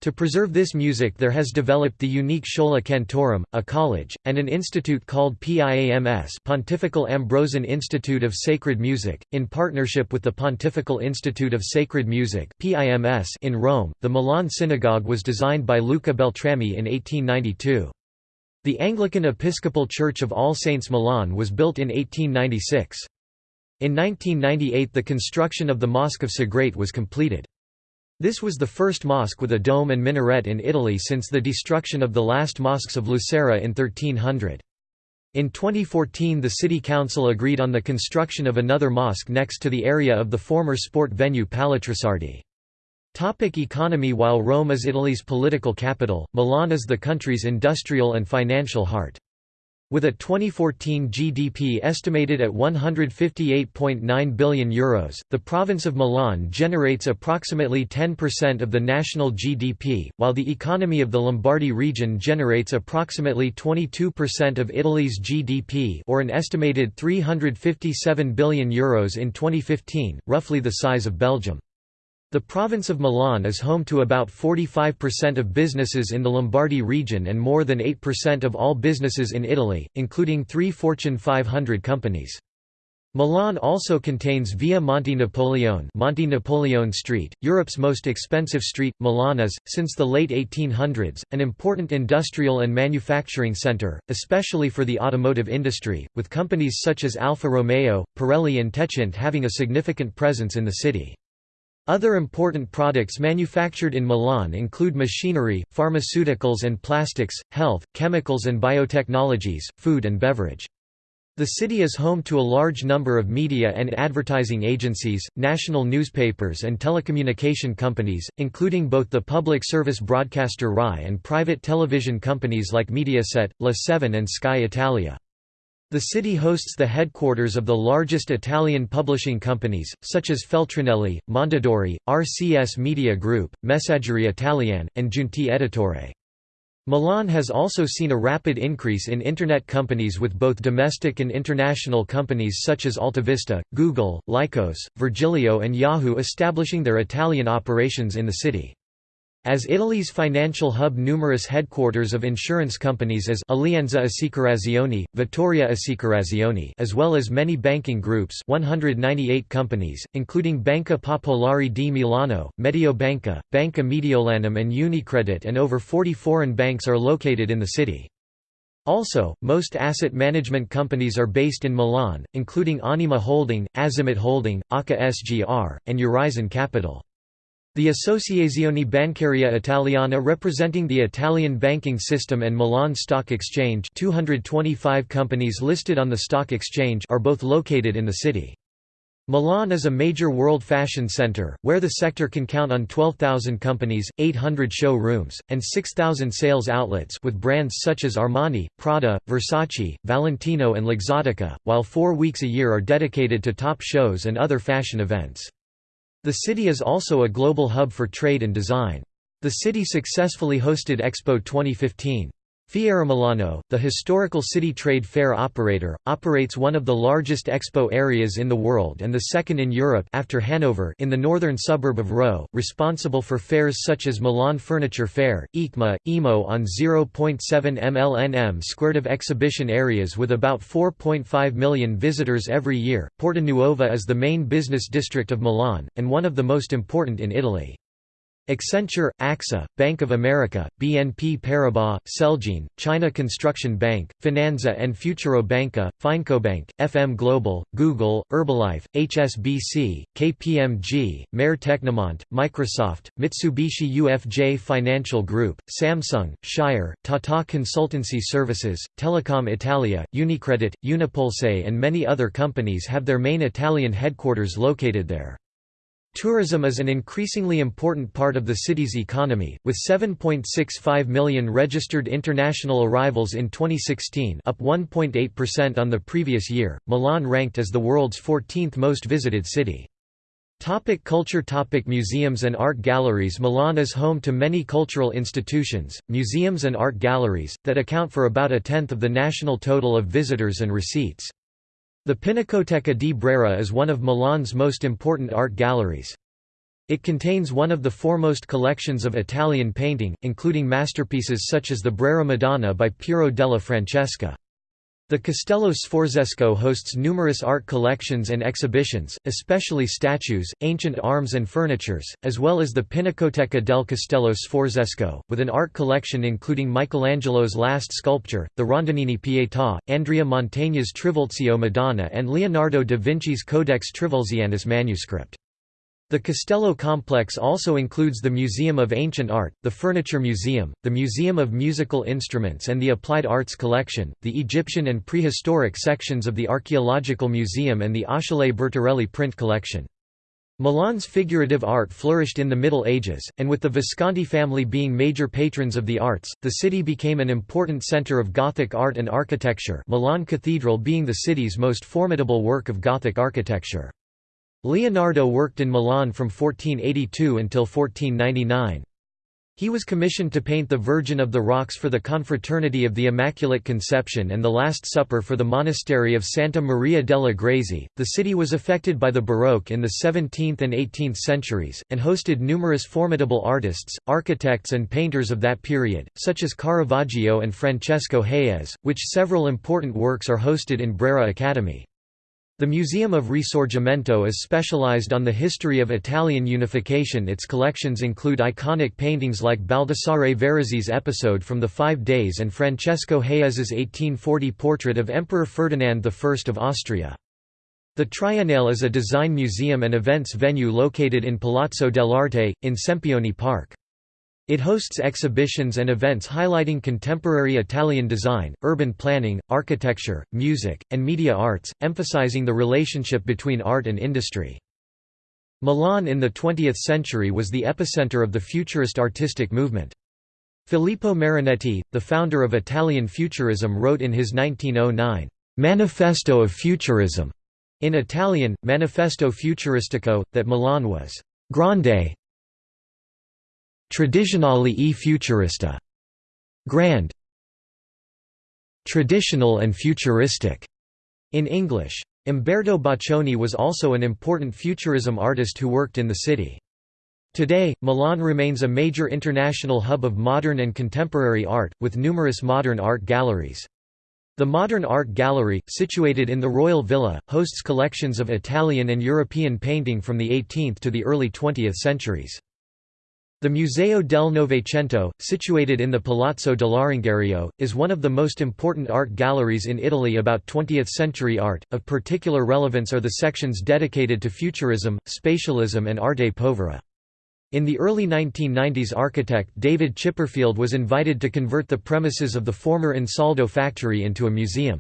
To preserve this music there has developed the unique Schola Cantorum, a college, and an institute called PIAMS Pontifical Ambrosian Institute of Sacred Music, in partnership with the Pontifical Institute of Sacred Music in Rome. The Milan Synagogue was designed by Luca Beltrami in 1892. The Anglican Episcopal Church of All Saints Milan was built in 1896. In 1998 the construction of the Mosque of Sagrate was completed. This was the first mosque with a dome and minaret in Italy since the destruction of the last mosques of Lucera in 1300. In 2014 the city council agreed on the construction of another mosque next to the area of the former sport venue Palatrussardi. Topic economy While Rome is Italy's political capital, Milan is the country's industrial and financial heart. With a 2014 GDP estimated at €158.9 billion, Euros, the province of Milan generates approximately 10% of the national GDP, while the economy of the Lombardy region generates approximately 22% of Italy's GDP or an estimated €357 billion Euros in 2015, roughly the size of Belgium. The province of Milan is home to about 45% of businesses in the Lombardy region and more than 8% of all businesses in Italy, including three Fortune 500 companies. Milan also contains Via Monte Napoleone, Monte Napoleone Street, Europe's most expensive street. Milan is, since the late 1800s, an important industrial and manufacturing centre, especially for the automotive industry, with companies such as Alfa Romeo, Pirelli and Techint having a significant presence in the city. Other important products manufactured in Milan include machinery, pharmaceuticals and plastics, health, chemicals and biotechnologies, food and beverage. The city is home to a large number of media and advertising agencies, national newspapers and telecommunication companies, including both the public service broadcaster RAI and private television companies like Mediaset, La 7 and Sky Italia. The city hosts the headquarters of the largest Italian publishing companies, such as Feltrinelli, Mondadori, RCS Media Group, Messaggerie Italiane, and Giunti Editore. Milan has also seen a rapid increase in Internet companies with both domestic and international companies such as AltaVista, Google, Lycos, Virgilio and Yahoo establishing their Italian operations in the city. As Italy's financial hub numerous headquarters of insurance companies as Alleanza Assicurazioni, Vittoria Assicurazioni as well as many banking groups 198 companies, including Banca Popolare di Milano, Mediobanca, Banca Mediolanum and Unicredit and over 40 foreign banks are located in the city. Also, most asset management companies are based in Milan, including Anima Holding, Azimut Holding, ACA SGR, and Eurizon Capital. The Associazione Bancaria Italiana representing the Italian banking system and Milan Stock Exchange 225 companies listed on the stock exchange are both located in the city. Milan is a major world fashion center, where the sector can count on 12,000 companies, 800 showrooms, and 6,000 sales outlets with brands such as Armani, Prada, Versace, Valentino and Luxottica, while four weeks a year are dedicated to top shows and other fashion events. The city is also a global hub for trade and design. The city successfully hosted Expo 2015. Fiera Milano, the historical city trade fair operator, operates one of the largest expo areas in the world and the second in Europe after Hanover in the northern suburb of Rho, responsible for fairs such as Milan Furniture Fair, EICMA, EMO on 0.7 mlnm squared of exhibition areas with about 4.5 million visitors every year. Porta Nuova is the main business district of Milan, and one of the most important in Italy. Accenture, AXA, Bank of America, BNP Paribas, Celgene, China Construction Bank, Finanza and Futuro Banca, FinecoBank, FM Global, Google, Herbalife, HSBC, KPMG, Maire Tecnimont, Microsoft, Mitsubishi UFJ Financial Group, Samsung, Shire, Tata Consultancy Services, Telecom Italia, Unicredit, Unipulse and many other companies have their main Italian headquarters located there. Tourism is an increasingly important part of the city's economy, with 7.65 million registered international arrivals in 2016 up 1.8% on the previous year, Milan ranked as the world's 14th most visited city. Topic culture Topic Museums and art galleries Milan is home to many cultural institutions, museums and art galleries, that account for about a tenth of the national total of visitors and receipts. The Pinacoteca di Brera is one of Milan's most important art galleries. It contains one of the foremost collections of Italian painting, including masterpieces such as the Brera Madonna by Piero della Francesca. The Castello Sforzesco hosts numerous art collections and exhibitions, especially statues, ancient arms and furnitures, as well as the Pinacoteca del Castello Sforzesco, with an art collection including Michelangelo's last sculpture, the Rondanini Pietà, Andrea Mantegna's Trivulzio Madonna and Leonardo da Vinci's Codex Trivulzianus manuscript. The Castello complex also includes the Museum of Ancient Art, the Furniture Museum, the Museum of Musical Instruments and the Applied Arts Collection, the Egyptian and prehistoric sections of the Archaeological Museum and the Achille Bertarelli print collection. Milan's figurative art flourished in the Middle Ages, and with the Visconti family being major patrons of the arts, the city became an important center of Gothic art and architecture Milan Cathedral being the city's most formidable work of Gothic architecture. Leonardo worked in Milan from 1482 until 1499. He was commissioned to paint the Virgin of the Rocks for the Confraternity of the Immaculate Conception and the Last Supper for the monastery of Santa Maria della Grazie. The city was affected by the Baroque in the 17th and 18th centuries, and hosted numerous formidable artists, architects, and painters of that period, such as Caravaggio and Francesco Hayez, which several important works are hosted in Brera Academy. The Museum of Risorgimento is specialized on the history of Italian unification its collections include iconic paintings like Baldassare Verazzi's episode from the Five Days and Francesco Hayez's 1840 portrait of Emperor Ferdinand I of Austria. The Triennale is a design museum and events venue located in Palazzo dell'Arte, in Sempione Park. It hosts exhibitions and events highlighting contemporary Italian design, urban planning, architecture, music, and media arts, emphasizing the relationship between art and industry. Milan in the 20th century was the epicenter of the Futurist artistic movement. Filippo Marinetti, the founder of Italian Futurism wrote in his 1909, "'Manifesto of Futurism' in Italian, Manifesto Futuristico, that Milan was «grande, Tradizionale e futurista. Grand Traditional and futuristic in English. Umberto Boccioni was also an important futurism artist who worked in the city. Today, Milan remains a major international hub of modern and contemporary art, with numerous modern art galleries. The Modern Art Gallery, situated in the Royal Villa, hosts collections of Italian and European painting from the 18th to the early 20th centuries. The Museo del Novecento, situated in the Palazzo dell'Arengario, is one of the most important art galleries in Italy about 20th-century art. Of particular relevance are the sections dedicated to Futurism, Spatialism and Arte Povera. In the early 1990s architect David Chipperfield was invited to convert the premises of the former Ansaldo factory into a museum.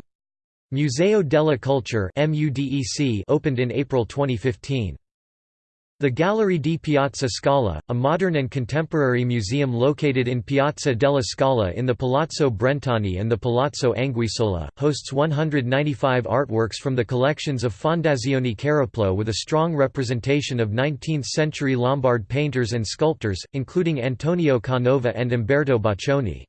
Museo della Culture opened in April 2015. The Gallery di Piazza Scala, a modern and contemporary museum located in Piazza della Scala in the Palazzo Brentani and the Palazzo Anguissola, hosts 195 artworks from the collections of Fondazione Cariplo with a strong representation of 19th-century Lombard painters and sculptors, including Antonio Canova and Umberto Boccioni.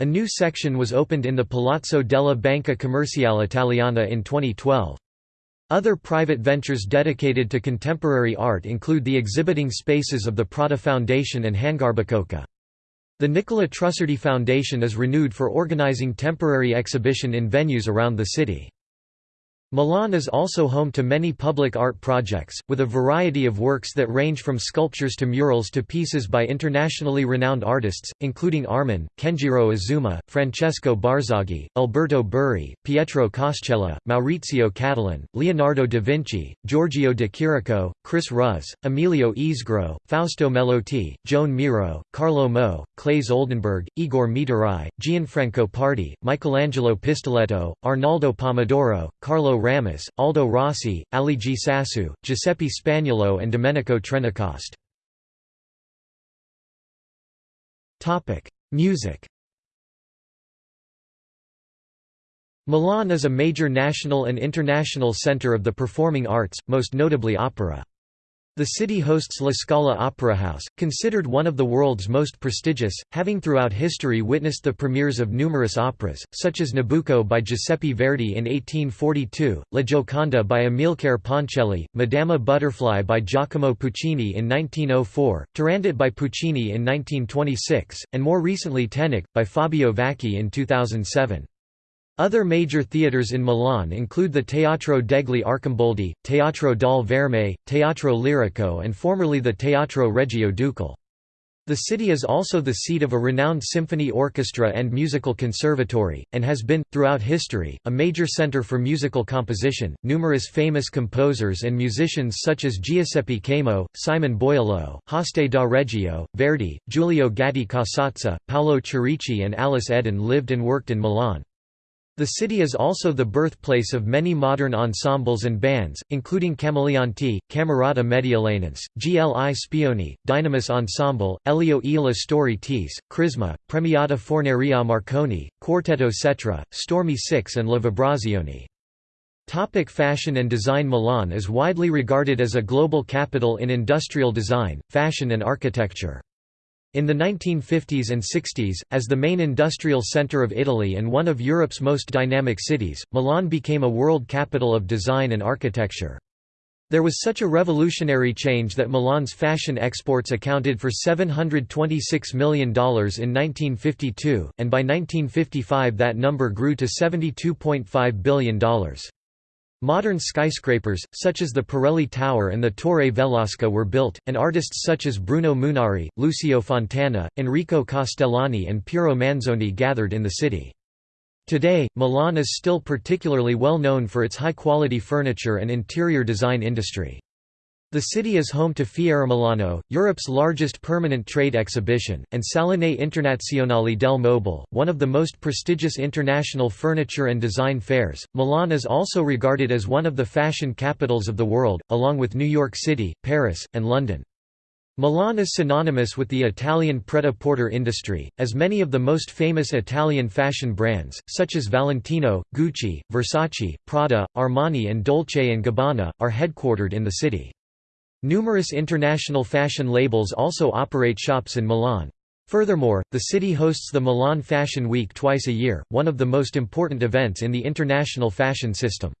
A new section was opened in the Palazzo della Banca Commerciale Italiana in 2012. Other private ventures dedicated to contemporary art include the exhibiting spaces of the Prada Foundation and HangarBicocca. The Nicola Trussardi Foundation is renewed for organizing temporary exhibition in venues around the city. Milan is also home to many public art projects, with a variety of works that range from sculptures to murals to pieces by internationally renowned artists, including Arman, Kengiro Azuma, Francesco Barzaghi, Alberto Burri, Pietro Cascella, Maurizio Cattelan, Leonardo da Vinci, Giorgio de Chirico, Chris Ruz, Emilio Isgro, Fausto Melotti, Joan Miro, Carlo Mo, Claes Oldenburg, Igor Mitoraj, Gianfranco Pardi, Michelangelo Pistoletto, Arnaldo Pomodoro, Carlo Ramous, Aldo Rossi, Aligi Sassu, Giuseppe Spagnulo and Domenico Trentacoste. Music Milan is a major national and international center of the performing arts, most notably opera. The city hosts La Scala Opera House, considered one of the world's most prestigious, having throughout history witnessed the premieres of numerous operas, such as Nabucco by Giuseppe Verdi in 1842, La Gioconda by Amilcare Ponchielli, Madama Butterfly by Giacomo Puccini in 1904, Turandot by Puccini in 1926, and more recently Teneke, by Fabio Vacchi in 2007. Other major theatres in Milan include the Teatro degli Arcimboldi, Teatro dal Verme, Teatro Lirico and formerly the Teatro Regio Ducale. The city is also the seat of a renowned symphony orchestra and musical conservatory, and has been, throughout history, a major center for musical composition. Numerous famous composers and musicians such as Giuseppe Caimo, Simon Boiello, Hoste da Reggio, Verdi, Giulio Gatti Casazza, Paolo Cherici, and Alice Eden lived and worked in Milan. The city is also the birthplace of many modern ensembles and bands, including Camaleonti, Camerata Mediolanense, GLI Spioni, Dynamis Ensemble, Elio e la Storie Tese, Crisma, Premiata Forneria Marconi, Quartetto Cetra, Stormy Six and La Vibrazioni. Topic fashion and design Milan is widely regarded as a global capital in industrial design, fashion and architecture. In the 1950s and 60s, as the main industrial centre of Italy and one of Europe's most dynamic cities, Milan became a world capital of design and architecture. There was such a revolutionary change that Milan's fashion exports accounted for $726 million in 1952, and by 1955 that number grew to $72.5 billion. Modern skyscrapers, such as the Pirelli Tower and the Torre Velasca were built, and artists such as Bruno Munari, Lucio Fontana, Enrico Castellani and Piero Manzoni gathered in the city. Today, Milan is still particularly well known for its high-quality furniture and interior design industry. The city is home to Fiera Milano, Europe's largest permanent trade exhibition, and Salone Internazionale del Mobile, one of the most prestigious international furniture and design fairs. Milan is also regarded as one of the fashion capitals of the world, along with New York City, Paris, and London. Milan is synonymous with the Italian pret-a-porter industry, as many of the most famous Italian fashion brands, such as Valentino, Gucci, Versace, Prada, Armani and Dolce & Gabbana, are headquartered in the city. Numerous international fashion labels also operate shops in Milan. Furthermore, the city hosts the Milan Fashion Week twice a year, one of the most important events in the international fashion system.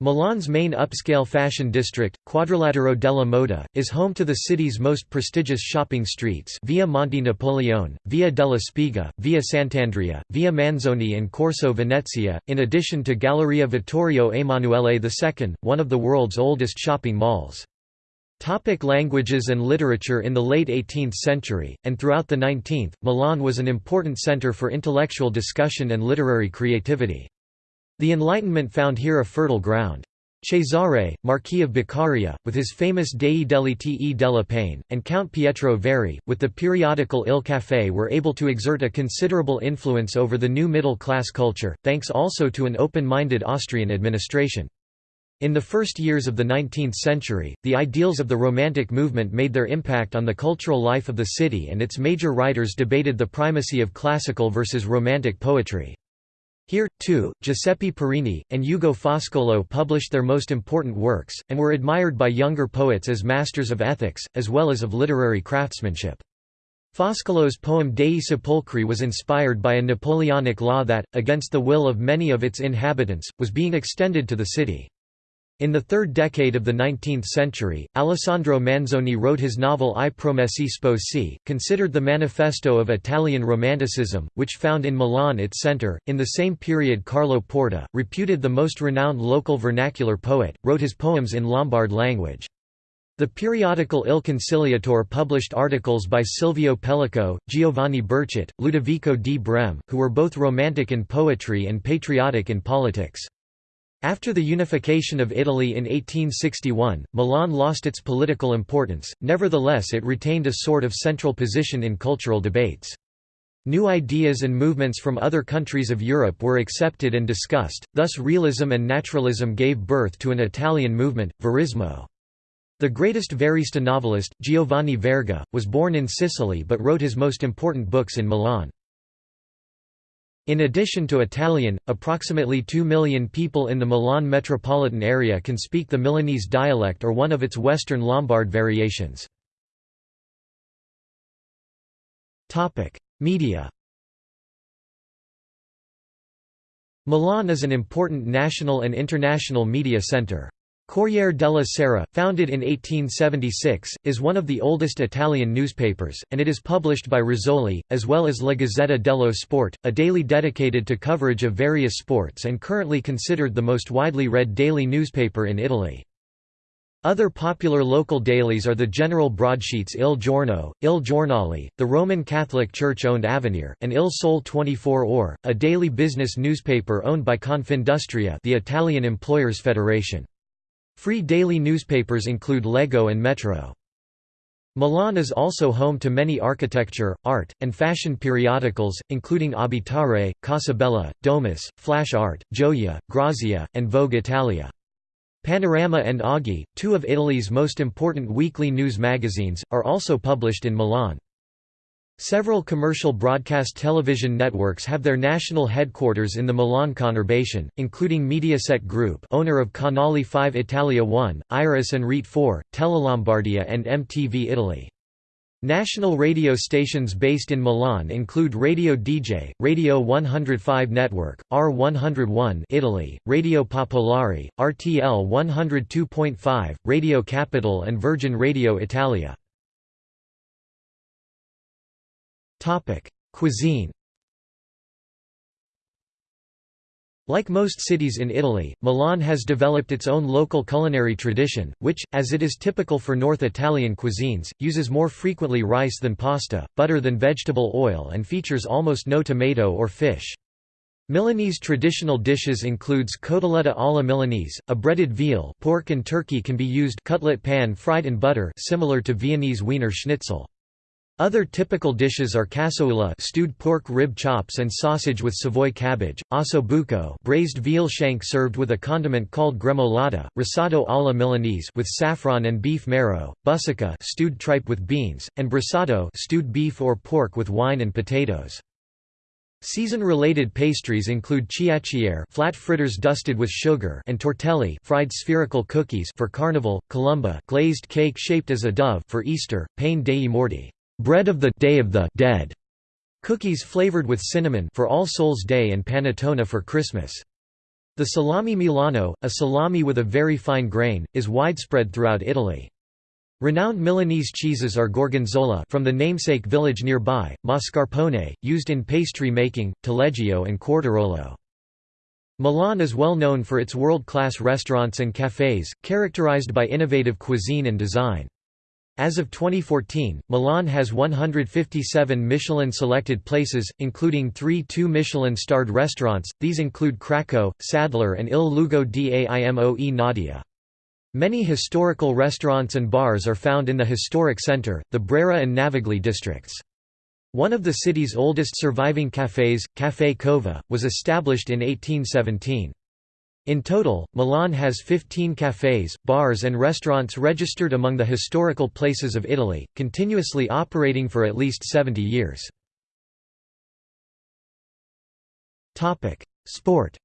Milan's main upscale fashion district, Quadrilatero della Moda, is home to the city's most prestigious shopping streets Via Monte Napoleone, Via della Spiga, Via Sant'Andrea, Via Manzoni and Corso Venezia, in addition to Galleria Vittorio Emanuele II, one of the world's oldest shopping malls. Topic languages and literature In the late 18th century, and throughout the 19th, Milan was an important center for intellectual discussion and literary creativity. The Enlightenment found here a fertile ground. Cesare, Marquis of Beccaria, with his famous Dei Delitti e della Pene, and Count Pietro Verri, with the periodical Il Caffè were able to exert a considerable influence over the new middle-class culture, thanks also to an open-minded Austrian administration. In the first years of the 19th century, the ideals of the Romantic movement made their impact on the cultural life of the city and its major writers debated the primacy of classical versus Romantic poetry. Here, too, Giuseppe Parini, and Ugo Foscolo published their most important works, and were admired by younger poets as masters of ethics, as well as of literary craftsmanship. Foscolo's poem Dei Sepolcri was inspired by a Napoleonic law that, against the will of many of its inhabitants, was being extended to the city. In the third decade of the 19th century, Alessandro Manzoni wrote his novel I Promessi Sposi, considered the manifesto of Italian Romanticism, which found in Milan its center. In the same period, Carlo Porta, reputed the most renowned local vernacular poet, wrote his poems in Lombard language. The periodical Il Conciliatore published articles by Silvio Pellico, Giovanni Berchet, Ludovico di Breme, who were both romantic in poetry and patriotic in politics. After the unification of Italy in 1861, Milan lost its political importance, nevertheless it retained a sort of central position in cultural debates. New ideas and movements from other countries of Europe were accepted and discussed, thus realism and naturalism gave birth to an Italian movement, Verismo. The greatest Verista novelist, Giovanni Verga, was born in Sicily but wrote his most important books in Milan. In addition to Italian, approximately 2 million people in the Milan metropolitan area can speak the Milanese dialect or one of its Western Lombard variations. Media Milan is an important national and international media center. Corriere della Sera, founded in 1876, is one of the oldest Italian newspapers, and it is published by Rizzoli, as well as La Gazzetta dello Sport, a daily dedicated to coverage of various sports and currently considered the most widely read daily newspaper in Italy. Other popular local dailies are the general broadsheets Il Giorno, Il Giornale, the Roman Catholic Church-owned Avvenire, and Il Sole 24 Ore, a daily business newspaper owned by Confindustria the Italian Employers Federation. Free daily newspapers include Leggo and Metro. Milan is also home to many architecture, art, and fashion periodicals, including Abitare, Casabella, Domus, Flash Art, Gioia, Grazia, and Vogue Italia. Panorama and Oggi, two of Italy's most important weekly news magazines, are also published in Milan. Several commercial broadcast television networks have their national headquarters in the Milan conurbation, including Mediaset Group owner of Canale 5 Italia 1, Iris and Rete 4, Telelombardia and MTV Italy. National radio stations based in Milan include Radio DJ, Radio 105 Network, R101 Italy, Radio Popolare, RTL 102.5, Radio Capital and Virgin Radio Italia. Topic: Cuisine. Like most cities in Italy, Milan has developed its own local culinary tradition, which, as it is typical for North Italian cuisines, uses more frequently rice than pasta, butter than vegetable oil and features almost no tomato or fish. Milanese traditional dishes includes cotoletta alla Milanese, a breaded veal pork and turkey can be used cutlet pan fried in butter similar to Viennese Wiener Schnitzel. Other typical dishes are cassoeula stewed pork rib chops and sausage with Savoy cabbage, osso buco braised veal shank served with a condiment called gremolata, risotto alla Milanese with saffron and beef marrow, busecca stewed tripe with beans, and brisotto stewed beef or pork with wine and potatoes. Season-related pastries include chiacchiere flat fritters dusted with sugar and tortelli fried spherical cookies for Carnival, colomba glazed cake shaped as a dove for Easter, pane dei morti bread of the Day of the Dead, cookies flavored with cinnamon for All Souls Day and panettone for Christmas. The salami Milano, a salami with a very fine grain, is widespread throughout Italy. Renowned Milanese cheeses are Gorgonzola from the namesake village nearby, mascarpone, used in pastry making, taleggio and quartirolo. Milan is well known for its world-class restaurants and cafés, characterized by innovative cuisine and design. As of 2014, Milan has 157 Michelin-selected places, including three two Michelin-starred restaurants, these include Cracco, Sadler and Il Luogo d'Aimoe Nadia. Many historical restaurants and bars are found in the historic center, the Brera and Navigli districts. One of the city's oldest surviving cafés, Café Cova, was established in 1817. In total, Milan has 15 cafés, bars and restaurants registered among the historical places of Italy, continuously operating for at least 70 years. Sport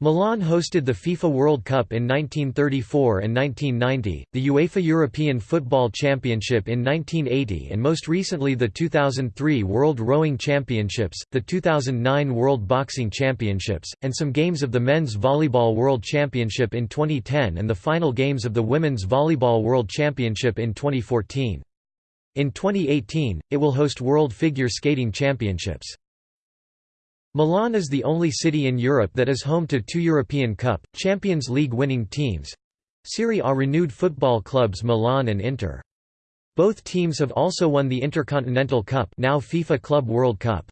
Milan hosted the FIFA World Cup in 1934 and 1990, the UEFA European Football Championship in 1980 and most recently the 2003 World Rowing Championships, the 2009 World Boxing Championships, and some games of the Men's Volleyball World Championship in 2010 and the final games of the Women's Volleyball World Championship in 2014. In 2018, it will host World Figure Skating Championships. Milan is the only city in Europe that is home to two European Cup, Champions League winning teams Serie A renewed football clubs Milan and Inter. Both teams have also won the Intercontinental Cup now FIFA Club World Cup.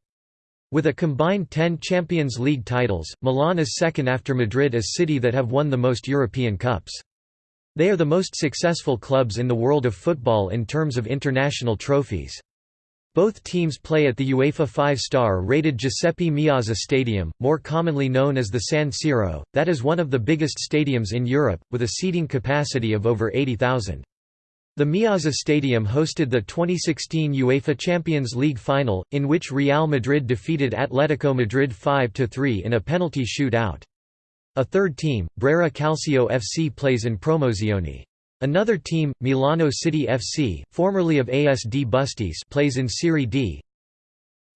With a combined 10 Champions League titles, Milan is second after Madrid as city that have won the most European Cups. They are the most successful clubs in the world of football in terms of international trophies. Both teams play at the UEFA five-star rated Giuseppe Meazza Stadium, more commonly known as the San Siro, that is one of the biggest stadiums in Europe, with a seating capacity of over 80,000. The Meazza Stadium hosted the 2016 UEFA Champions League final, in which Real Madrid defeated Atletico Madrid 5–3 in a penalty shoot-out. A third team, Brera Calcio FC plays in Promozione. Another team, Milano City FC, formerly of ASD Bustis plays in Serie D.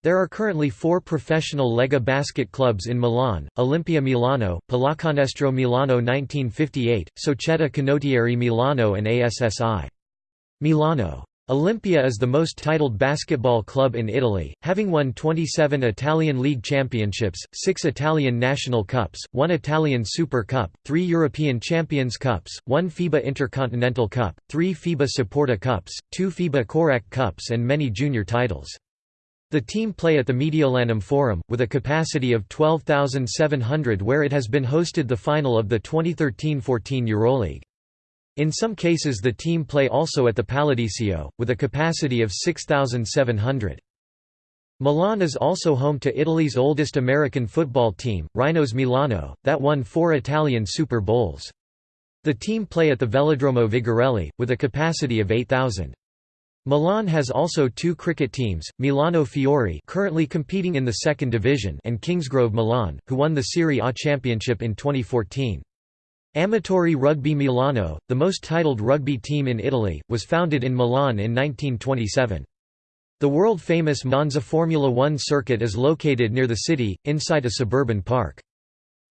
There are currently four professional Lega basket clubs in Milan, Olimpia Milano, Pallacanestro Milano 1958, Società Canottieri Milano and ASSI. Milano Olimpia is the most titled basketball club in Italy, having won 27 Italian League Championships, 6 Italian National Cups, 1 Italian Super Cup, 3 European Champions Cups, 1 FIBA Intercontinental Cup, 3 FIBA Saporta Cups, 2 FIBA Korać Cups and many junior titles. The team play at the Mediolanum Forum, with a capacity of 12,700 where it has been hosted the final of the 2013–14 EuroLeague. In some cases the team play also at the Palladiccio, with a capacity of 6,700. Milan is also home to Italy's oldest American football team, Rhinos Milano, that won four Italian Super Bowls. The team play at the Velodromo Vigorelli, with a capacity of 8,000. Milan has also two cricket teams, Milano Fiori currently competing in the second division and Kingsgrove Milan, who won the Serie A championship in 2014. Amatori Rugby Milano, the most titled rugby team in Italy, was founded in Milan in 1927. The world-famous Monza Formula One circuit is located near the city, inside a suburban park.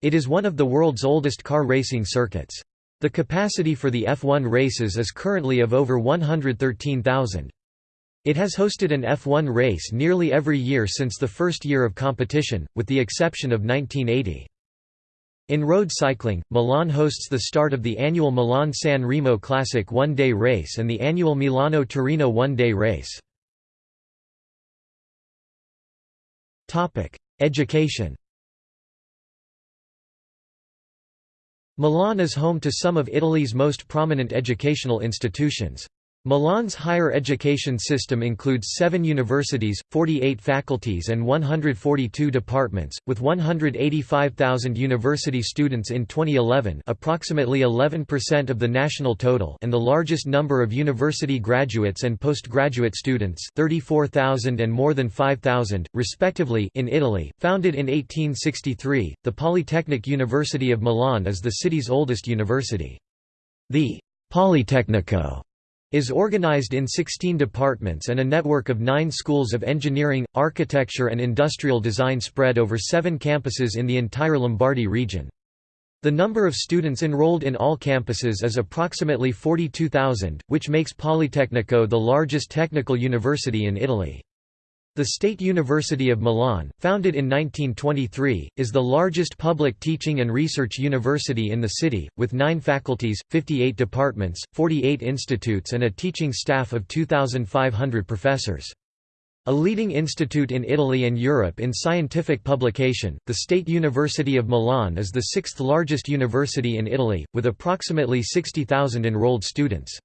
It is one of the world's oldest car racing circuits. The capacity for the F1 races is currently of over 113,000. It has hosted an F1 race nearly every year since the first year of competition, with the exception of 1980. In road cycling, Milan hosts the start of the annual Milan-San Remo Classic one-day race and the annual Milano-Torino one-day race. Education Milan is home to some of Italy's most prominent educational institutions. Milan's higher education system includes seven universities, 48 faculties and 142 departments, with 185,000 university students in 2011 approximately 11% of the national total and the largest number of university graduates and postgraduate students 34,000 and more than 5,000, respectively in Italy. Founded in 1863, the Polytechnic University of Milan is the city's oldest university. The Politecnico is organized in 16 departments and a network of nine schools of engineering, architecture and industrial design spread over seven campuses in the entire Lombardy region. The number of students enrolled in all campuses is approximately 42,000, which makes Politecnico the largest technical university in Italy. The State University of Milan, founded in 1923, is the largest public teaching and research university in the city, with nine faculties, 58 departments, 48 institutes and a teaching staff of 2,500 professors. A leading institute in Italy and Europe in scientific publication, the State University of Milan is the sixth largest university in Italy, with approximately 60,000 enrolled students.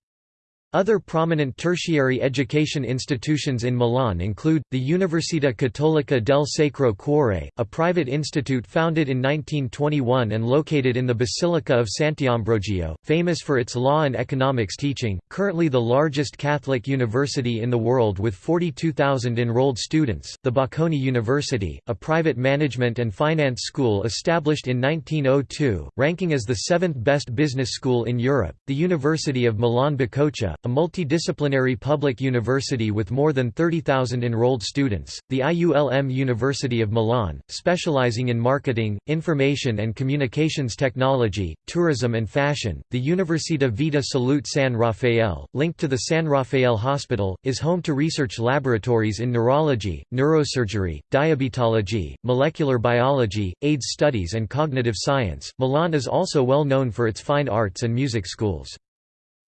Other prominent tertiary education institutions in Milan include, the Università Cattolica del Sacro Cuore, a private institute founded in 1921 and located in the Basilica of Sant'Ambrogio, famous for its law and economics teaching, currently the largest Catholic university in the world with 42,000 enrolled students, the Bocconi University, a private management and finance school established in 1902, ranking as the seventh best business school in Europe, the University of Milan Bicocca, a multidisciplinary public university with more than 30,000 enrolled students, the IULM University of Milan, specializing in marketing, information and communications technology, tourism and fashion, the Università Vita Salute San Raffaele, linked to the San Raffaele Hospital, is home to research laboratories in neurology, neurosurgery, diabetology, molecular biology, AIDS studies and cognitive science. Milan is also well known for its fine arts and music schools.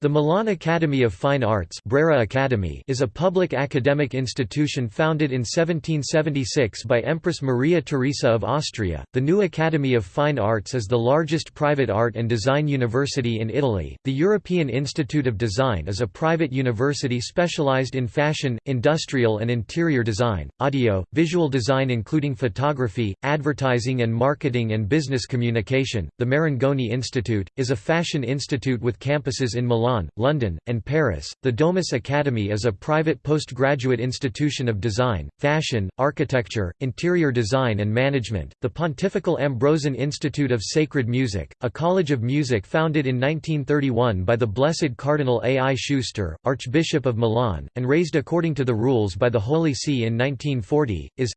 The Milan Academy of Fine Arts Brera Academy is a public academic institution founded in 1776 by Empress Maria Theresa of Austria. The new Academy of Fine Arts is the largest private art and design university in Italy. The European Institute of Design is a private university specialized in fashion, industrial and interior design, audio, visual design including photography, advertising and marketing and business communication. The Marangoni Institute is a fashion institute with campuses in Milan Milan, London, and Paris. The Domus Academy is a private postgraduate institution of design, fashion, architecture, interior design, and management. The Pontifical Ambrosian Institute of Sacred Music, a college of music founded in 1931 by the Blessed Cardinal A. I. Schuster, Archbishop of Milan, and raised according to the rules by the Holy See in 1940, is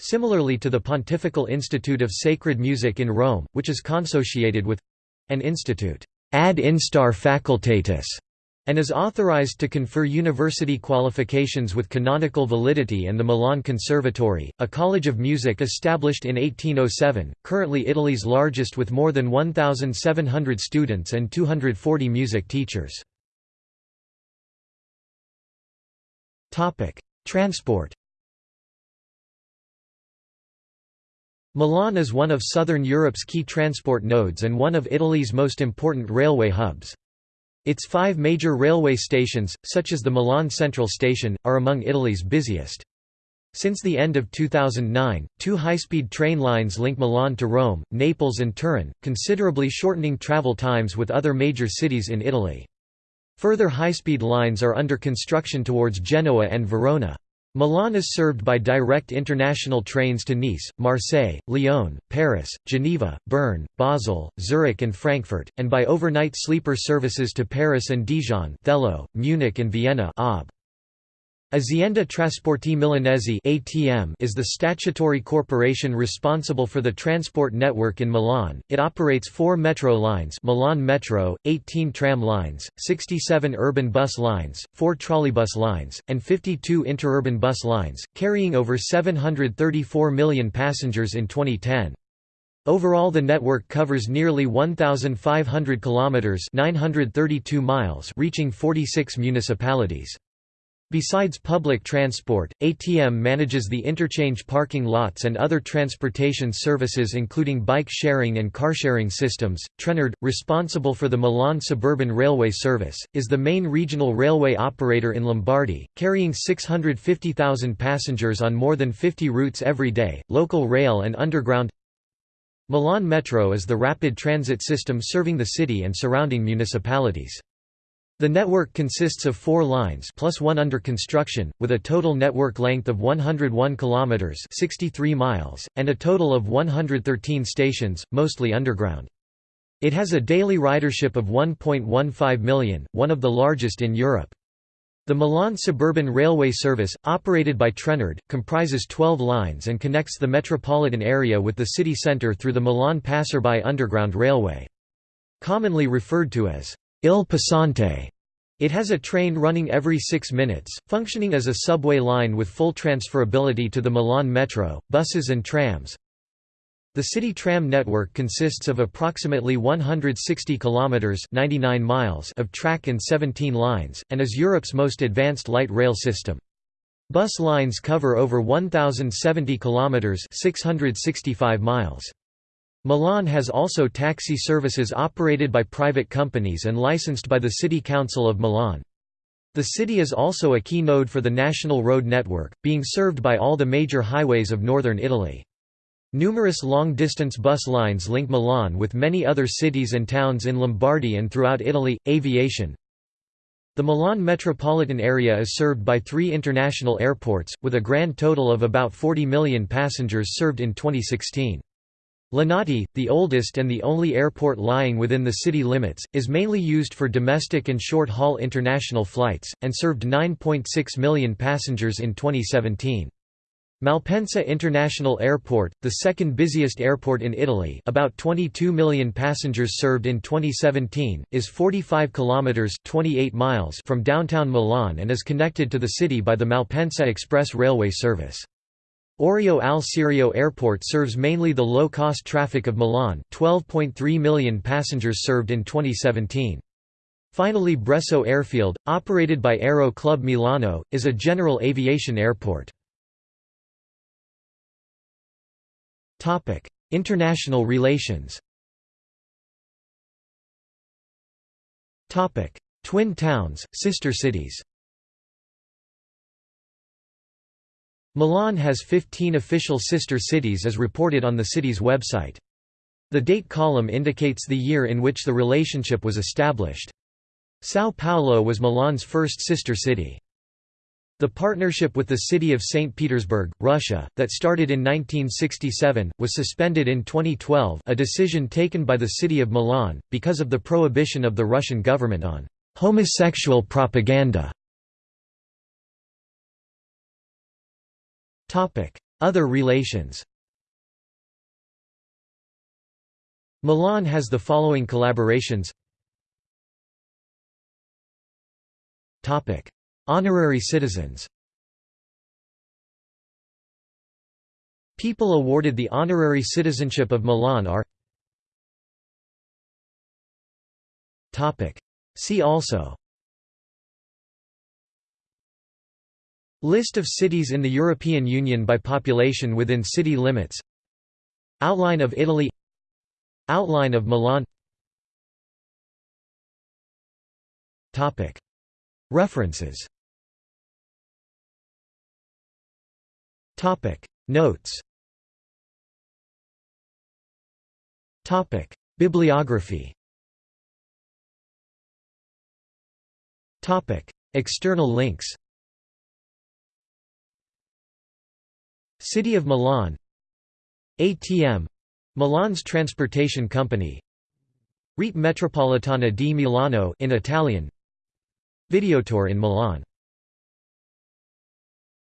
similarly to the Pontifical Institute of Sacred Music in Rome, which is consociated with an institute ad instar facultatis, and is authorized to confer university qualifications with canonical validity and the Milan Conservatory, a college of music established in 1807, currently Italy's largest with more than 1,700 students and 240 music teachers. Transport Milan is one of southern Europe's key transport nodes and one of Italy's most important railway hubs. Its five major railway stations, such as the Milan Central Station, are among Italy's busiest. Since the end of 2009, two high-speed train lines link Milan to Rome, Naples and Turin, considerably shortening travel times with other major cities in Italy. Further high-speed lines are under construction towards Genoa and Verona. Milan is served by direct international trains to Nice, Marseille, Lyon, Paris, Geneva, Bern, Basel, Zurich and Frankfurt, and by overnight sleeper services to Paris and Dijon Thello, Munich and Vienna Ob. Azienda Trasporti Milanese (ATM) is the statutory corporation responsible for the transport network in Milan. It operates 4 metro lines: Milan Metro, 18 tram lines, 67 urban bus lines, 4 trolleybus lines, and 52 interurban bus lines, carrying over 734 million passengers in 2010. Overall the network covers nearly 1500 kilometers, 932 miles, reaching 46 municipalities. Besides public transport, ATM manages the interchange parking lots and other transportation services including bike sharing and car sharing systems. Trenord, responsible for the Milan suburban railway service, is the main regional railway operator in Lombardy, carrying 650,000 passengers on more than 50 routes every day, local rail and underground. Milan Metro is the rapid transit system serving the city and surrounding municipalities. The network consists of four lines plus one under construction, with a total network length of 101 km 63 miles, and a total of 113 stations, mostly underground. It has a daily ridership of 1.15 million, one of the largest in Europe. The Milan Suburban Railway Service, operated by Trenord, comprises 12 lines and connects the metropolitan area with the city centre through the Milan Passante Underground Railway. Commonly referred to as Il Passante. It has a train running every six minutes, functioning as a subway line with full transferability to the Milan Metro, buses and trams. The city tram network consists of approximately 160 kilometers (99 miles) of track and 17 lines and is Europe's most advanced light rail system. Bus lines cover over 1070 kilometers (665 miles). Milan has also taxi services operated by private companies and licensed by the City Council of Milan. The city is also a key node for the national road network, being served by all the major highways of northern Italy. Numerous long-distance bus lines link Milan with many other cities and towns in Lombardy and throughout Italy. Aviation The Milan metropolitan area is served by three international airports, with a grand total of about 40 million passengers served in 2016. Linate, the oldest and the only airport lying within the city limits, is mainly used for domestic and short-haul international flights, and served 9.6 million passengers in 2017. Malpensa International Airport, the second busiest airport in Italy about 22 million passengers served in 2017, is 45 kilometres 28 miles from downtown Milan and is connected to the city by the Malpensa Express railway service. Orio al Serio Airport serves mainly the low-cost traffic of Milan 12.3 million passengers served in 2017. Finally Bresso Airfield, operated by Aero Club Milano, is a general aviation airport. International relations Twin towns, sister cities Milan has 15 official sister cities as reported on the city's website. The date column indicates the year in which the relationship was established. São Paulo was Milan's first sister city. The partnership with the city of St. Petersburg, Russia, that started in 1967, was suspended in 2012 a decision taken by the city of Milan, because of the prohibition of the Russian government on homosexual propaganda. Other relations Milan has the following collaborations Honorary citizens People awarded the honorary citizenship of Milan are See also List of cities in the European Union by population within city limits. Outline of Italy. Outline of Milan. References. Notes. Bibliography. External links City of Milan. ATM Milan's transportation company. Rete Metropolitana di Milano in Italian. Videotour in Milan